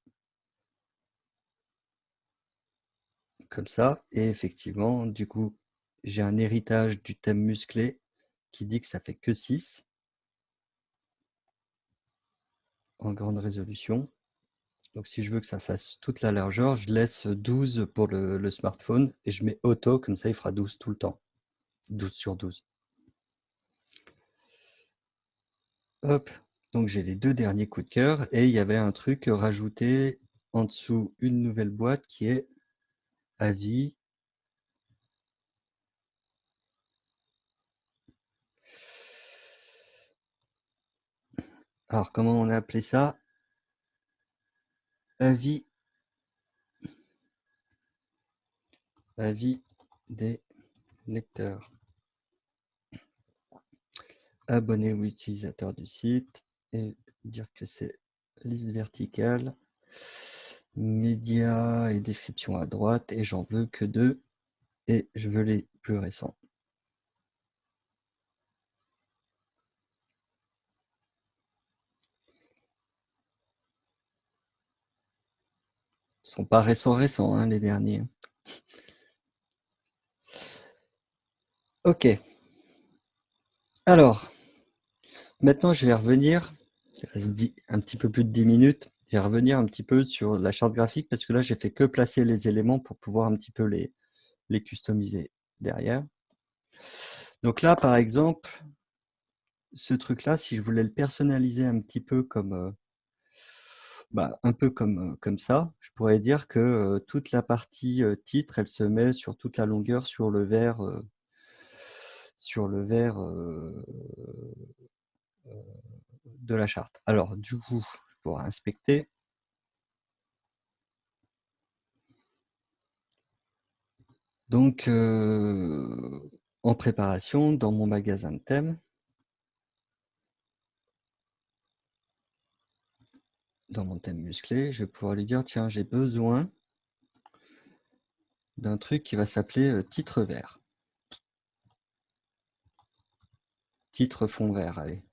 comme ça. Et effectivement, du coup, j'ai un héritage du thème musclé qui dit que ça fait que 6 en grande résolution. Donc si je veux que ça fasse toute la largeur, je laisse 12 pour le, smartphone et je mets auto, comme ça il fera 12 tout le temps. 12 sur 12. Hop, donc j'ai les deux derniers coups de cœur et il y avait un truc rajouté en dessous une nouvelle boîte qui est avis Alors, comment on a appelé ça? Avis. Avis des lecteurs. Abonner ou utilisateur du site et dire que c'est liste verticale, médias et description à droite et j'en veux que deux et je veux les plus récents. sont pas récents récents, hein, les derniers. Ok. Alors, maintenant je vais revenir, il reste un petit peu plus de 10 minutes, je vais revenir un petit peu sur la charte graphique parce que là j'ai fait que placer les éléments pour pouvoir un petit peu les, les customiser derrière. Donc là par exemple, ce truc-là, si je voulais le personnaliser un petit peu comme, euh, bah, un peu comme, comme ça, je pourrais dire que toute la partie titre, elle se met sur toute la longueur sur le vert, sur le vert de la charte. Alors, du coup, pour inspecter. Donc, euh, en préparation, dans mon magasin de thèmes, dans mon thème musclé, je vais pouvoir lui dire, tiens, j'ai besoin d'un truc qui va s'appeler euh, titre vert. Titre fond vert, allez.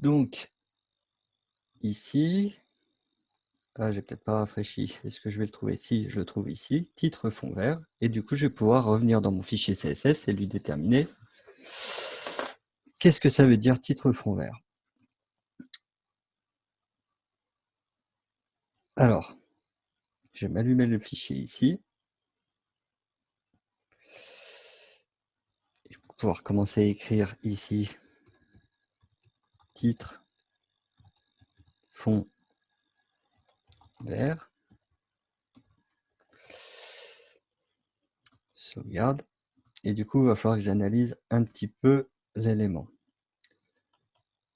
Donc, ici, ah, j'ai peut-être pas rafraîchi. Est-ce que je vais le trouver? Ici Je le trouve ici, titre fond vert. Et du coup, je vais pouvoir revenir dans mon fichier CSS et lui déterminer qu'est-ce que ça veut dire titre fond vert. Alors, je vais m'allumer le fichier ici. Je vais pouvoir commencer à écrire ici titre, fond vert, sauvegarde, et du coup, il va falloir que j'analyse un petit peu l'élément.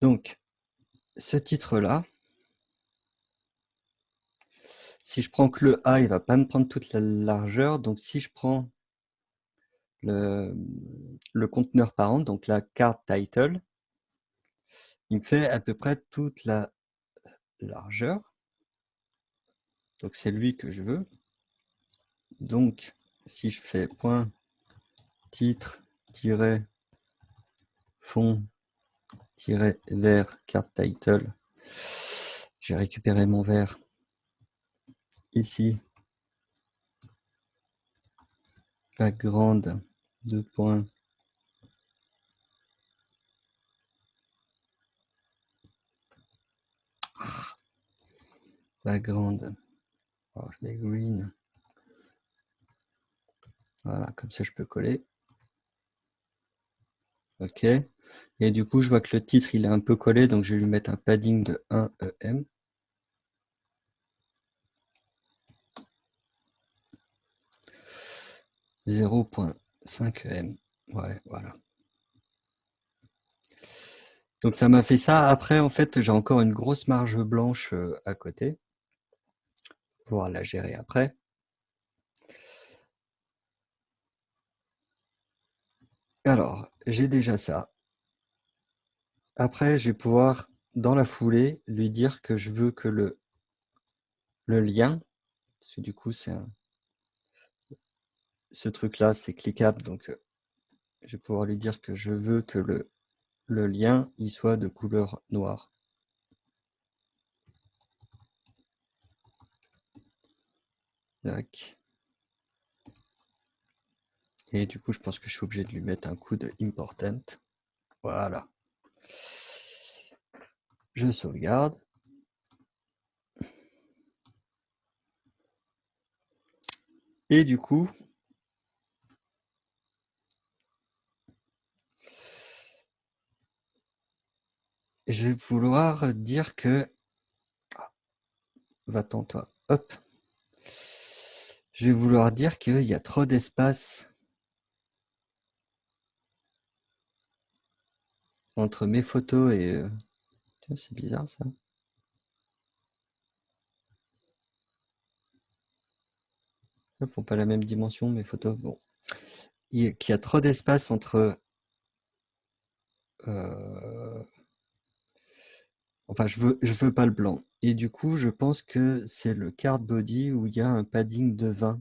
Donc, ce titre-là, si je prends que le A, il va pas me prendre toute la largeur. Donc, si je prends le, le conteneur parent, donc la carte title, il me fait à peu près toute la largeur. Donc c'est lui que je veux. Donc si je fais point titre fond vert carte title, j'ai récupéré mon vert ici. Background deux points background. Alors, je mets green. Voilà, comme ça je peux coller. OK. Et du coup, je vois que le titre, il est un peu collé, donc je vais lui mettre un padding de 1 EM. « 0.5 EM. Ouais, voilà. Donc ça m'a fait ça. Après, en fait, j'ai encore une grosse marge blanche euh, à côté pouvoir la gérer après. Alors, j'ai déjà ça. Après, je vais pouvoir, dans la foulée, lui dire que je veux que le, le lien, parce que du coup, c'est ce truc-là, c'est cliquable, donc euh, je vais pouvoir lui dire que je veux que le, le lien il soit de couleur noire. Et du coup, je pense que je suis obligé de lui mettre un coup de important. Voilà. Je sauvegarde. Et du coup, je vais vouloir dire que... Va-t'en toi. Hop. Je vais vouloir dire qu'il y a trop d'espace entre mes photos et... Euh, c'est bizarre ça. Ils font pas la même dimension, mes photos. Bon. Il y a trop d'espace entre... Euh, enfin, je veux, je veux pas le blanc. Et du coup, je pense que c'est le card body où il y a un padding de 20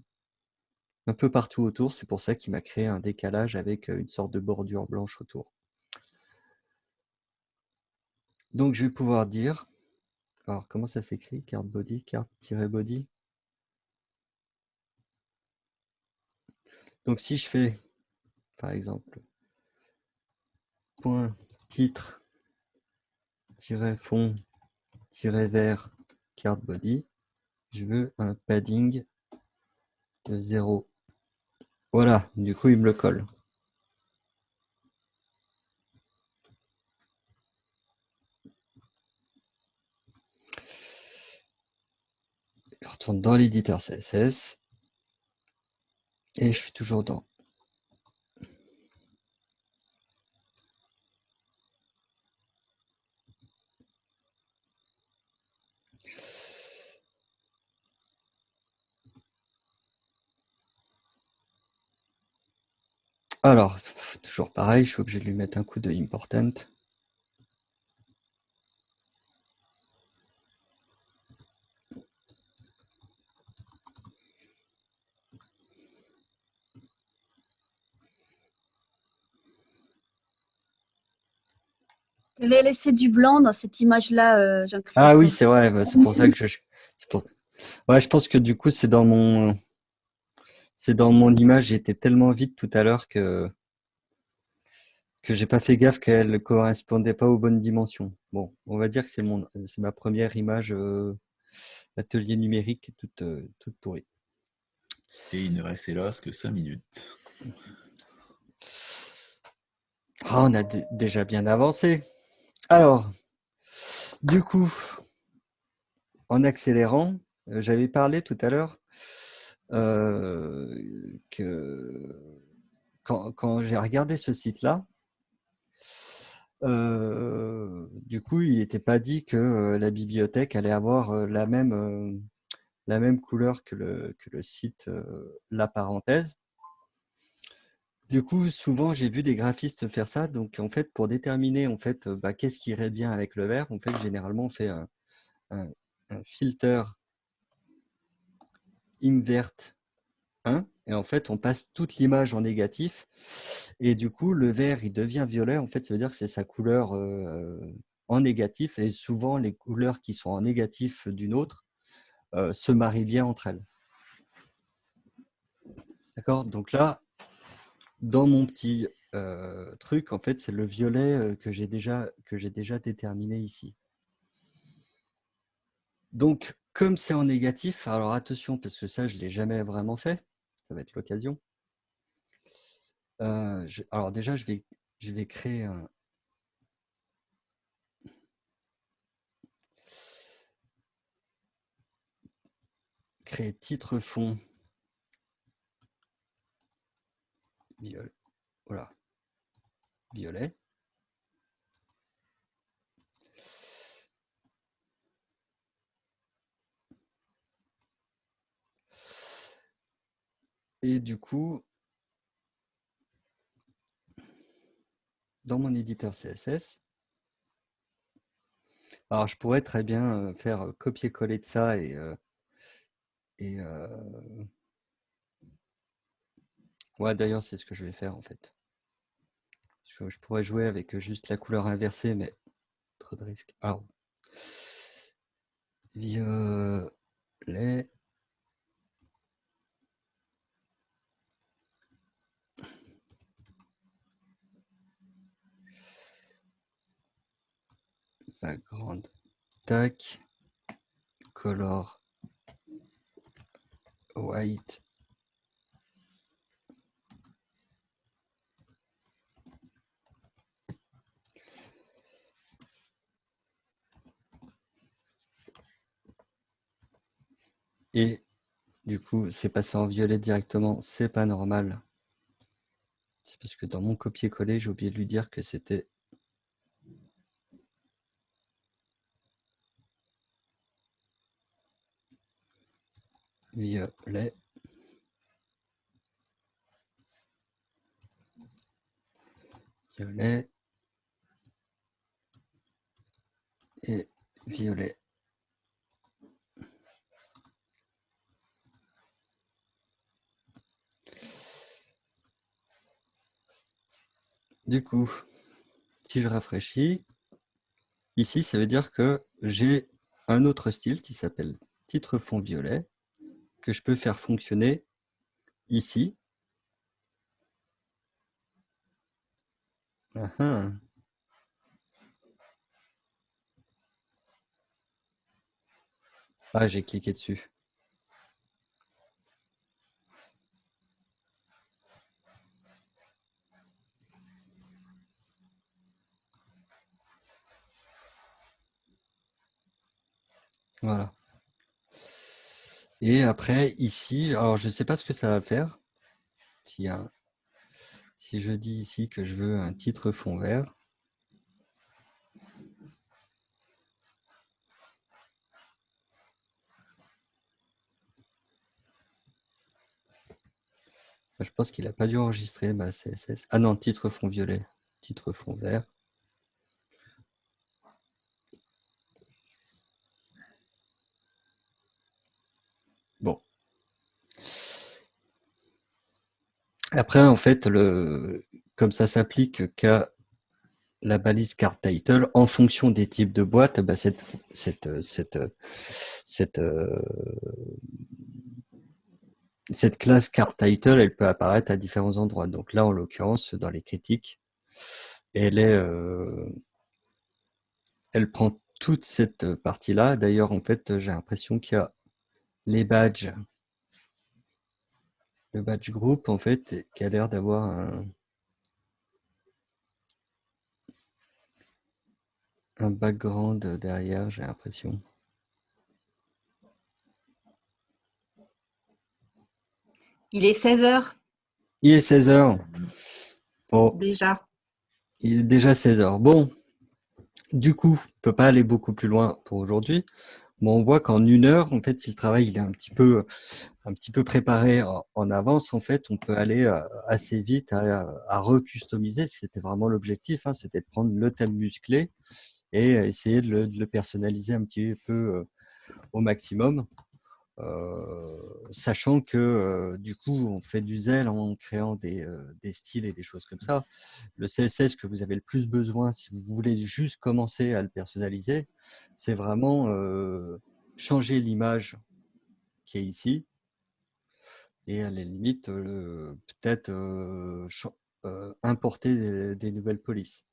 un peu partout autour. C'est pour ça qu'il m'a créé un décalage avec euh, une sorte de bordure blanche autour. Donc, je vais pouvoir dire, alors comment ça s'écrit Card body, card-body Donc, si je fais, par exemple, point titre, fond, vert card body, je veux un padding de 0. Voilà, du coup, il me le colle. Je retourne dans l'éditeur CSS et je suis toujours dans Alors, toujours pareil, je suis obligé de lui mettre un coup de important. Tu avais laissé du blanc dans cette image-là, euh. Ah oui, c'est vrai, bah, c'est pour ça que je. Pour... Ouais, je pense que du coup, c'est dans mon. C'est dans mon image, j'étais tellement vite tout à l'heure que que j'ai pas fait gaffe qu'elle ne correspondait pas aux bonnes dimensions. Bon, on va dire que c'est mon, c'est ma première image euh, atelier numérique toute, euh, toute pourrie. Et il ne reste hélas que 5 minutes. Ah, on a déjà bien avancé. Alors, du coup, en accélérant, euh, j'avais parlé tout à l'heure euh, que quand, j'ai regardé ce site-là, euh, du coup, il n'était pas dit que euh, la bibliothèque allait avoir la même, la même couleur que le, que le site La Parenthèse. Du coup, souvent, j'ai vu des graphistes faire ça. Donc, en fait, pour déterminer en fait, bah, qu'est-ce qui irait bien avec le vert, en fait, généralement, on fait un, filter invert 1 et en fait, on passe toute l'image en négatif et du coup, le vert, il devient violet. En fait, ça veut dire que c'est sa couleur euh, en négatif et souvent, les couleurs qui sont en négatif d'une autre euh, se marient bien entre elles. D'accord? Donc là, dans mon petit euh, truc, en fait, c'est le violet que j'ai déjà, que j'ai déjà déterminé ici. Donc, comme c'est en négatif, alors attention, parce que ça, je ne l'ai jamais vraiment fait, ça va être l'occasion. Euh, alors déjà, je vais, je vais créer. Créer titre fond. Violet. Voilà. Violet. Et du coup, dans mon éditeur CSS, alors je pourrais très bien euh, faire euh, copier-coller de ça et, euh, et ouais d'ailleurs c'est ce que je vais faire en fait. Je pourrais jouer avec juste la couleur inversée, mais trop de risques. Alors, violet. Background tac. Color white. Et du coup c'est passé en violet directement. C'est pas normal. C'est parce que dans mon copier-coller j'ai oublié de lui dire que c'était violet. Violet. Et violet. Du coup, si je rafraîchis, ici, ça veut dire que j'ai un autre style qui s'appelle titre fond violet que je peux faire fonctionner ici. Ah ah. J'ai cliqué dessus. Voilà. Et après, ici, alors je ne sais pas ce que ça va faire. Si je dis ici que je veux un titre fond vert, Je pense qu'il n'a pas dû enregistrer ma CSS. Ah non, titre fond violet, titre fond vert. Bon. Après, en fait, comme ça s'applique qu'à la balise card title, en fonction des types de boîtes, bah, cette, cette, cette, cette, euh, cette classe card title, elle peut apparaître à différents endroits. Donc là, en l'occurrence, dans les critiques, elle est, euh, elle prend toute cette partie-là. D'ailleurs, en fait, j'ai l'impression qu'il y a les badges, le badge group, en fait, qui a l'air d'avoir un, un background derrière, j'ai l'impression. Il est 16 heures Il est 16 heures. Bon, déjà. il est déjà 16 heures. Bon, du coup, on ne peut pas aller beaucoup plus loin pour aujourd'hui. Mais on voit qu'en une heure, en fait, si le travail il est un petit peu, un petit peu préparé en, avance, en fait, on peut aller euh, assez vite à, recustomiser. C'était vraiment l'objectif, hein, c'était de prendre le thème musclé et essayer de le, personnaliser un petit peu euh, au maximum. Euh, sachant que du coup on fait du zèle en créant des, des, styles et des choses comme ça. Le CSS que vous avez le plus besoin si vous voulez juste commencer à le personnaliser, c'est vraiment changer l'image qui est ici et à la limite peut-être importer des, nouvelles polices.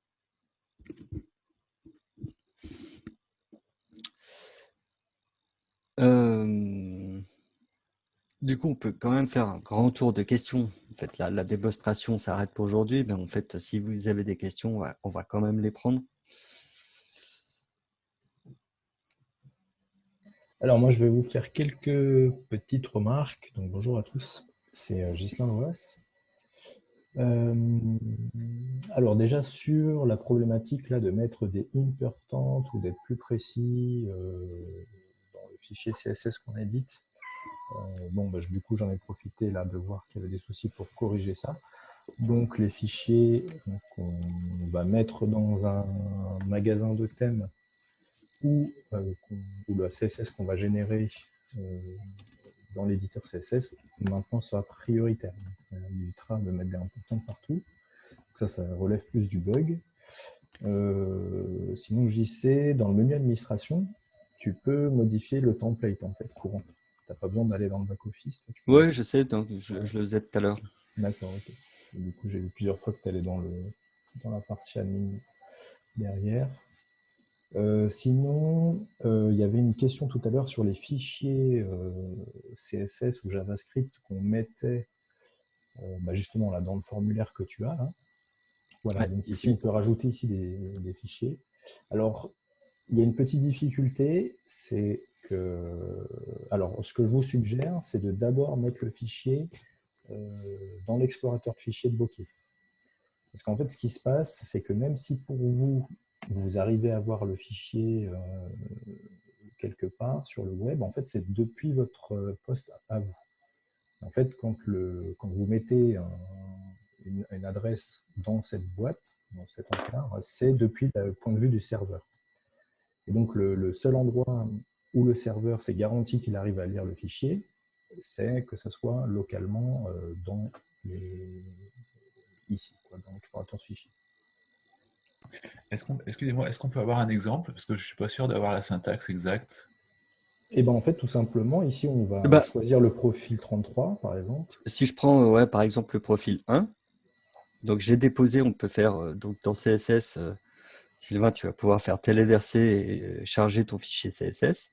Du coup, on peut quand même faire un grand tour de questions. En la, la démonstration s'arrête pour aujourd'hui, mais en fait, si vous avez des questions, on va quand même les prendre. Alors moi, je vais vous faire quelques petites remarques. Donc bonjour à tous, c'est euh, Gislain Loas. Euh, alors déjà sur la problématique là de mettre des importantes ou d'être plus précis euh, fichier CSS qu'on édite. Bon, bah, du coup, j'en ai profité là de voir qu'il y avait des soucis pour corriger ça. Donc, les fichiers qu'on va mettre dans un magasin de thèmes ou, euh, ou le CSS qu'on va générer euh, dans l'éditeur CSS, maintenant sera prioritaire. On évitera de mettre des importants partout. Donc ça, ça relève plus du bug. Euh, sinon, JC, dans le menu administration, tu peux modifier le template en fait courant. Tu n'as pas besoin d'aller dans le back-office. Oui, je sais, donc je, je le faisais tout à l'heure. D'accord, ok. Du coup, j'ai vu plusieurs fois que tu allais dans, le, dans la partie admin derrière. Euh, sinon, euh, il y avait une question tout à l'heure sur les fichiers euh, CSS ou JavaScript qu'on mettait bah justement là dans le formulaire que tu as. Là. Voilà, donc ici, on peut rajouter ici des, des fichiers. Alors, il y a une petite difficulté, c'est que... Alors, ce que je vous suggère, c'est de d'abord mettre le fichier euh, dans l'explorateur de fichiers de Bokeh. Parce qu'en fait, ce qui se passe, c'est que même si pour vous, vous arrivez à voir le fichier euh, quelque part sur le web, en fait, c'est depuis votre poste à vous. En fait, quand, le, quand vous mettez un, une, adresse dans cette boîte, dans cet encart, c'est depuis le point de vue du serveur. Et donc, le, seul endroit où le serveur s'est garanti qu'il arrive à lire le fichier, c'est que ce soit localement euh, dans les... ici, quoi, dans l'explorateur de fichier. Excusez-moi, est-ce qu'on peut avoir un exemple? Parce que je ne suis pas sûr d'avoir la syntaxe exacte. Et eh ben en fait, tout simplement, ici, on va bah, choisir le profil 33, par exemple. Si je prends, ouais, par exemple, le profil 1, donc j'ai déposé, on peut faire, euh, donc dans CSS, euh, Sylvain, tu vas pouvoir faire téléverser et charger ton fichier CSS.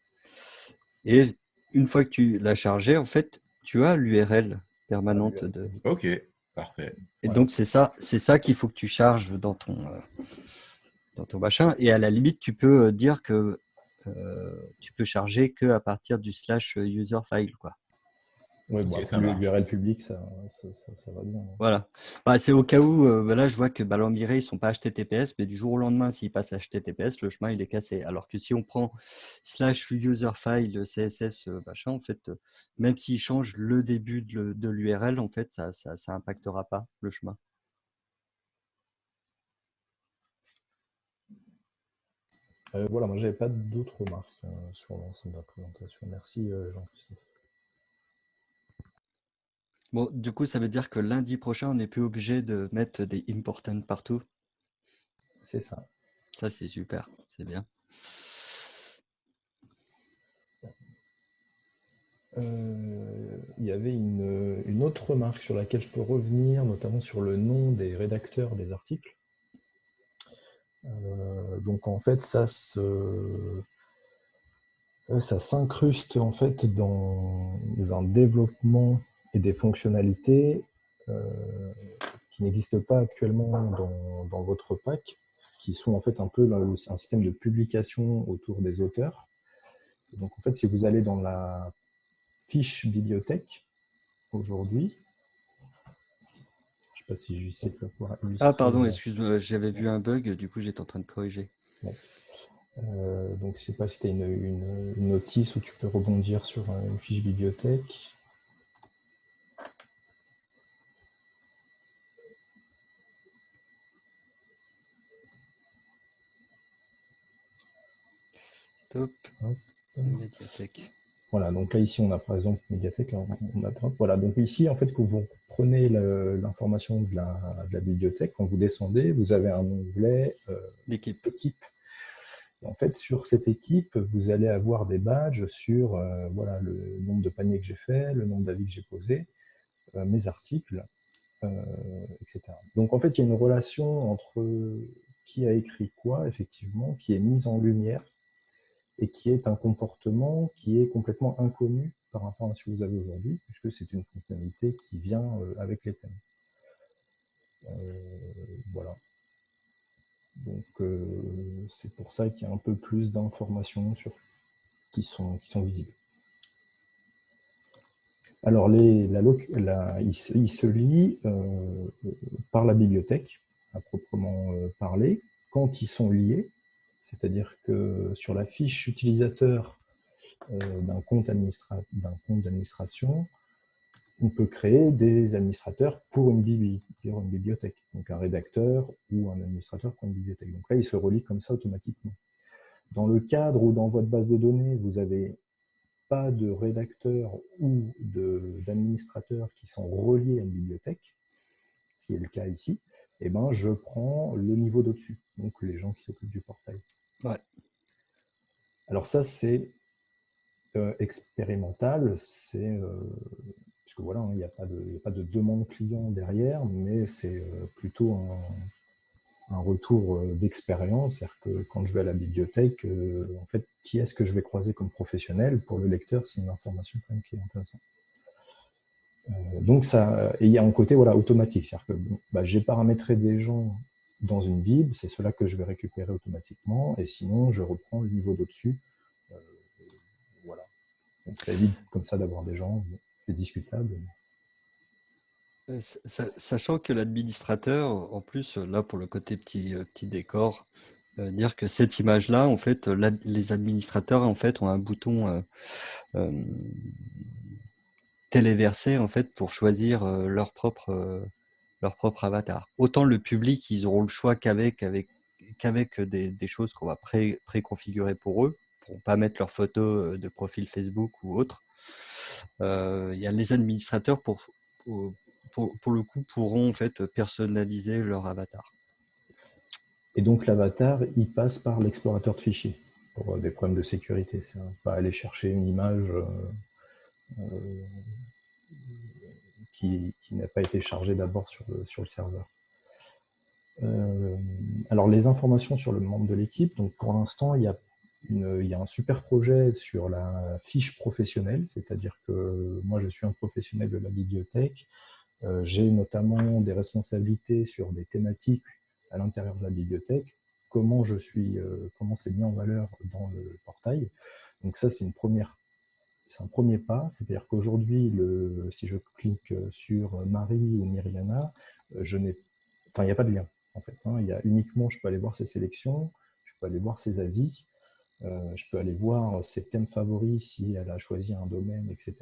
Et une fois que tu l'as chargé, en fait, tu as l'URL permanente de. Ok, parfait. Et donc, c'est ça, c'est ça qu'il faut que tu charges dans ton, euh, dans ton machin. Et à la limite, tu peux dire que euh, tu peux charger que à partir du slash user file. Quoi. Oui, bon, l'URL public, ça, ça, ça- ça va bien. Voilà. Bah, c'est au cas où, euh, là, je vois que bah, ils sont pas HTTPS, mais du jour au lendemain, s'ils passent HTTPS, le chemin, il est cassé. Alors que si on prend slash user file CSS, euh, machin, en fait, euh, même s'ils changent le début de, l'URL, en fait, ça, ça, ça impactera pas le chemin. Euh, voilà, moi, j'avais pas d'autres remarques euh, sur l'ensemble de la présentation. Merci, euh, Jean-Christophe. Bon, du coup, ça veut dire que lundi prochain, on n'est plus obligé de mettre des important partout? C'est ça. Ça, c'est super. C'est bien. Euh, il y avait une, une autre remarque sur laquelle je peux revenir, notamment sur le nom des rédacteurs des articles. Euh, donc en fait, ça se, ça s'incruste en fait dans un développement et des fonctionnalités euh, qui n'existent pas actuellement dans, dans votre pack, qui sont en fait un peu le- un système de publication autour des auteurs. Donc en fait, si vous allez dans la fiche bibliothèque aujourd'hui. Je ne sais pas si je sais que pouvoir Ah, pardon, excuse-moi, j'avais vu un bug, du coup, j'étais en train de corriger. euh, donc, je ne sais pas si tu as une, une- une notice où tu peux rebondir sur euh, une fiche bibliothèque. Top. Hop. Médiathèque. Voilà, donc là, ici, on a par exemple médiathèque. on voilà, donc ici, en fait, que vous prenez l'information de la, de la bibliothèque, quand vous descendez, vous avez un onglet euh, équipe. En fait, sur cette équipe, vous allez avoir des badges sur euh, voilà, le nombre de paniers que j'ai fait, le nombre d'avis que j'ai posés, euh, mes articles, euh, etc. Donc en fait, il y a une relation entre qui a écrit quoi, effectivement, qui est mise en lumière et qui est un comportement qui est complètement inconnu par rapport à ce que vous avez aujourd'hui, puisque c'est une fonctionnalité qui vient euh, avec les thèmes. Euh, voilà. Donc euh, c'est pour ça qu'il y a un peu plus d'informations sur qui sont, qui sont visibles. Alors les, il, se, lie euh, par la bibliothèque, à proprement parler, quand ils sont liés, c'est-à-dire que sur la fiche utilisateur euh, d'un compte, d'administration, on peut créer des administrateurs pour une, bibliothèque, donc un rédacteur ou un administrateur pour une bibliothèque. Donc là, il se relie comme ça automatiquement. Dans le cadre où dans votre base de données, vous n'avez pas de rédacteur ou d'administrateur qui sont reliés à une bibliothèque, ce qui est le cas ici, eh ben, je prends le niveau d'au-dessus, donc les gens qui s'occupent du portail. Ouais. Alors ça, c'est euh, expérimental, c'est euh, puisque voilà, hein, il n'y a, pas de- il y a pas de demande client derrière, mais c'est euh, plutôt un, un retour euh, d'expérience, c'est-à-dire que quand je vais à la bibliothèque, en fait, qui est-ce que je vais croiser comme professionnel? Pour le lecteur, c'est une information quand même qui est intéressante. Euh, donc ça, et il y a un côté voilà, automatique, c'est-à-dire que bah, j'ai paramétré des gens dans une bible, c'est cela que je vais récupérer automatiquement, et sinon je reprends le niveau d'au-dessus. Euh, voilà. Donc ça évite comme ça d'avoir des gens, c'est discutable. Euh, sa- sa- Sachant que l'administrateur, en plus, euh, là pour le côté petit, euh, petit décor, euh, dire que cette image-là, en fait, euh, les administrateurs en fait ont un bouton euh, téléversé en fait pour choisir euh, leur propre euh, leur propre avatar. Autant le public, ils auront le choix qu'avec avec qu'avec des, des choses qu'on va pré préconfigurer pour eux, pour pas mettre leur photo euh, de profil Facebook ou autre. Il y a les administrateurs pour, pour pour, le coup, pourront en fait personnaliser leur avatar. Et donc l'avatar, il passe par l'explorateur de fichiers pour des problèmes de sécurité. C'est pas aller chercher une image qui, qui n'a pas été chargée d'abord sur le, serveur. Euh, alors les informations sur le membre de l'équipe, donc pour l'instant il y, a un super projet sur la fiche professionnelle, c'est-à-dire que moi je suis un professionnel de la bibliothèque, Euh, j'ai notamment des responsabilités sur des thématiques à l'intérieur de la bibliothèque, comment euh, comment c'est mis en valeur dans le portail. Donc ça, c'est une première c'est un premier pas. C'est-à-dire qu'aujourd'hui, si je clique sur Marie ou Myriana, enfin, il n'y a pas de lien en fait. Hein. Il y a uniquement, je peux aller voir ses sélections, je peux aller voir ses avis, je peux aller voir ses thèmes favoris si elle a choisi un domaine, etc.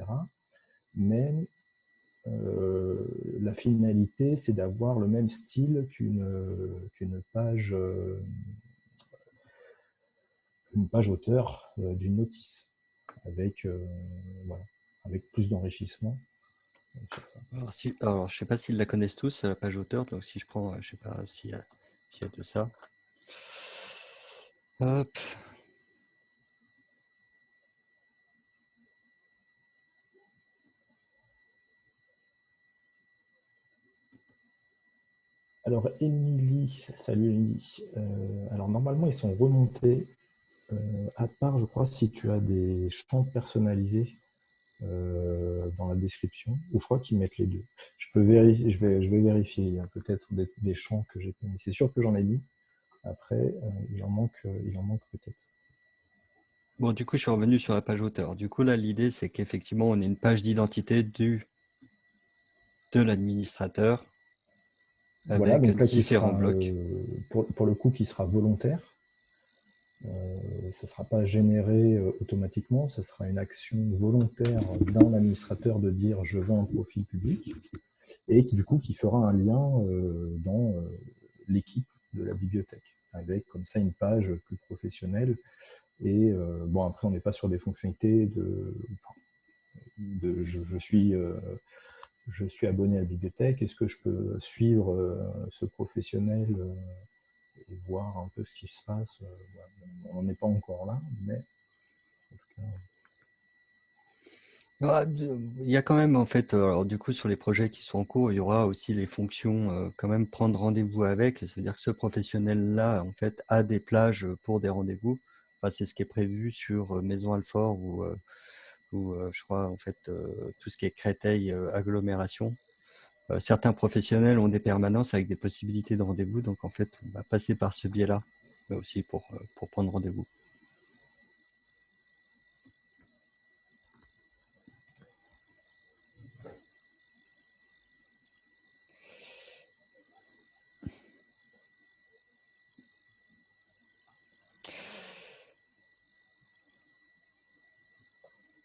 Mais euh, la finalité, c'est d'avoir le même style qu'une page, euh, page auteur euh, d'une notice, avec, avec plus d'enrichissement. Alors, si, alors, je ne sais pas s'ils la connaissent tous, la page auteur, donc si je prends, je ne sais pas s'il y, y, a de ça. Hop. Alors, Émilie, salut Émilie. Euh, alors, normalement, ils sont remontés, euh, à part, je crois, si tu as des champs personnalisés euh, dans la description, ou je crois qu'ils mettent les deux. Je, peux vérifier, je, vais, je vais vérifier, il y a peut-être des, champs que j'ai mis. C'est sûr que j'en ai mis. Après, il en manque, il en manque peut-être. Bon, du coup, je suis revenu sur la page auteur. Du coup, là, l'idée, c'est qu'effectivement, on ait une page d'identité du de l'administrateur voilà, donc là, différents blocs. Euh, pour, le coup, qui sera volontaire. Euh, ça ne sera pas généré euh, automatiquement, ce sera une action volontaire d'un administrateur de dire je veux un profil public et qui, du coup qui fera un lien dans l'équipe de la bibliothèque avec comme ça une page plus professionnelle. Et bon après on n'est pas sur des fonctionnalités de, je, suis je suis abonné à la bibliothèque, est-ce que je peux suivre euh, ce professionnel euh, et voir un peu ce qui se passe euh, On n'en est pas encore là, mais en tout cas... Ah, il y a quand même, en fait, alors du coup, sur les projets qui sont en cours, il y aura aussi les fonctions, quand même prendre rendez-vous avec. Ça veut dire que ce professionnel-là, en fait, a des plages pour des rendez-vous. C'est ce qui est prévu sur Maison Alfort ou je crois, en fait, tout ce qui est Créteil, agglomération. Certains professionnels ont des permanences avec des possibilités de rendez-vous, donc en fait, on va passer par ce biais-là, aussi pour, pour prendre rendez-vous.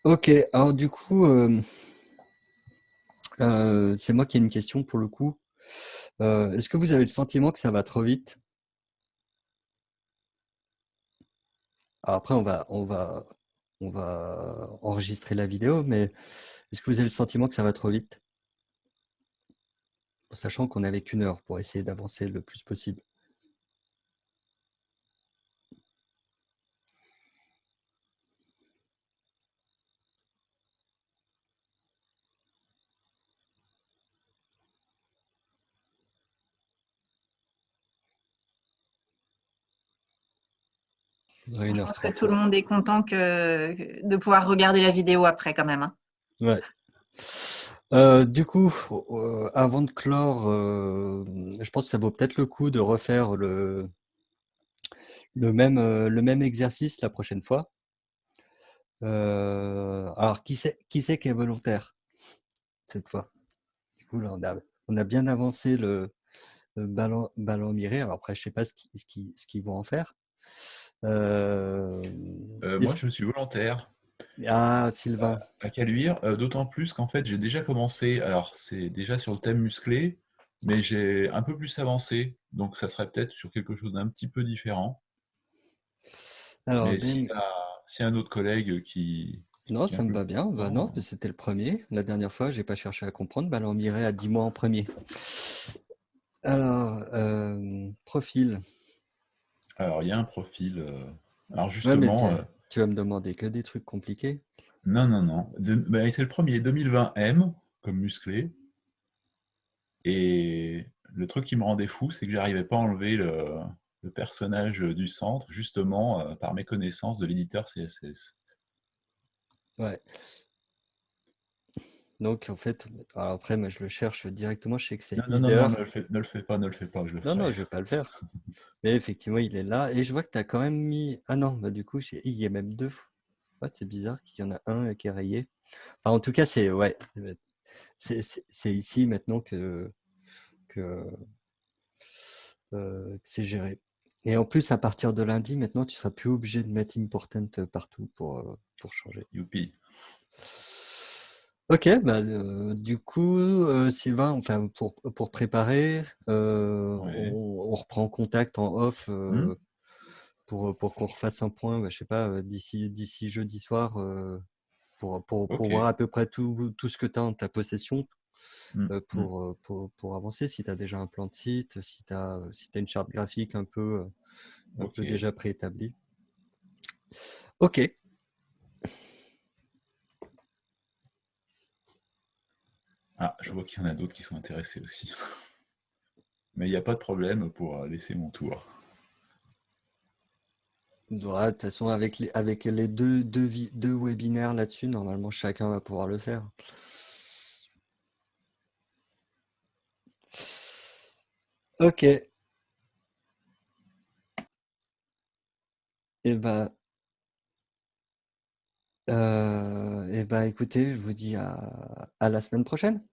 Ok, alors du coup, euh, euh, c'est moi qui ai une question pour le coup. Euh, est-ce que vous avez le sentiment que ça va trop vite? Après, on va, on, va, on va enregistrer la vidéo, mais est-ce que vous avez le sentiment que ça va trop vite? Sachant qu'on n'avait qu'une heure pour essayer d'avancer le plus possible. Je pense que tout le monde est content que, de pouvoir regarder la vidéo après quand même. Hein. Ouais. Euh, du coup, euh, avant de clore, euh, je pense que ça vaut peut-être le coup de refaire le, le, même, le même exercice la prochaine fois. alors, qui c'est qui, qui est volontaire cette fois? Du coup, là, on a, on a bien avancé le, ballon, ballon miré. Alors après, je ne sais pas ce qu'ils ce vont en faire. Euh, euh, moi, je suis volontaire. Ah, Sylvain. À Caluire, euh, d'autant plus qu'en fait, j'ai déjà commencé. Alors, c'est déjà sur le thème musclé, mais j'ai un peu plus avancé. Donc, ça serait peut-être sur quelque chose d'un petit peu différent. Alors, mais y, a un autre collègue qui. Non, ça me va bien. Bah, non, c'était le premier. La dernière fois, j'ai pas cherché à comprendre. Bah, alors, on irait à 10 mois en premier. Alors, profil. Alors, il y a un profil. Euh, alors, justement. Euh, tu, vas me demander que des trucs compliqués Non, non, non. Ben, c'est le premier, 2020M, comme musclé. Et le truc qui me rendait fou, c'est que j'arrivais pas à enlever le, personnage du centre, justement, euh, par méconnaissance de l'éditeur CSS. Ouais. Donc, en fait, après, moi, je le cherche directement, je sais que c'est non, non, non, ne le, fais, pas, ne le fais pas. Je le non, non, je ne vais pas le faire. Mais effectivement, il est là. Et je vois que tu as quand même mis... Ah non, bah, du coup, il y a même deux. Ouais, c'est bizarre qu'il y en a un qui est rayé. Enfin, en tout cas, c'est ouais, c'est ici maintenant que, que, euh, que c'est géré. Et en plus, à partir de lundi, maintenant, tu seras plus obligé de mettre important partout pour, euh, pour changer. Youpi. Ok, bah, euh, du coup, euh, Sylvain, enfin, pour, pour préparer, euh, Ouais. on, on reprend contact en off euh, Hmm. pour, pour qu'on refasse un point, bah, je sais pas, euh, d'ici d'ici jeudi soir, euh, pour, pour, pour voir à peu près tout, tout ce que tu as en ta possession euh, hmm. pour, euh, pour, pour avancer. Si tu as déjà un plan de site, si tu as, si une charte graphique un peu, euh, un peu déjà préétablie. Ok. Ah, je vois qu'il y en a d'autres qui sont intéressés aussi. Mais il n'y a pas de problème pour euh, laisser mon tour. De toute façon, avec les, deux, deux, webinaires là-dessus, normalement, chacun va pouvoir le faire. Ok. Et ben, euh, eh ben, écoutez, je vous dis à, à la semaine prochaine.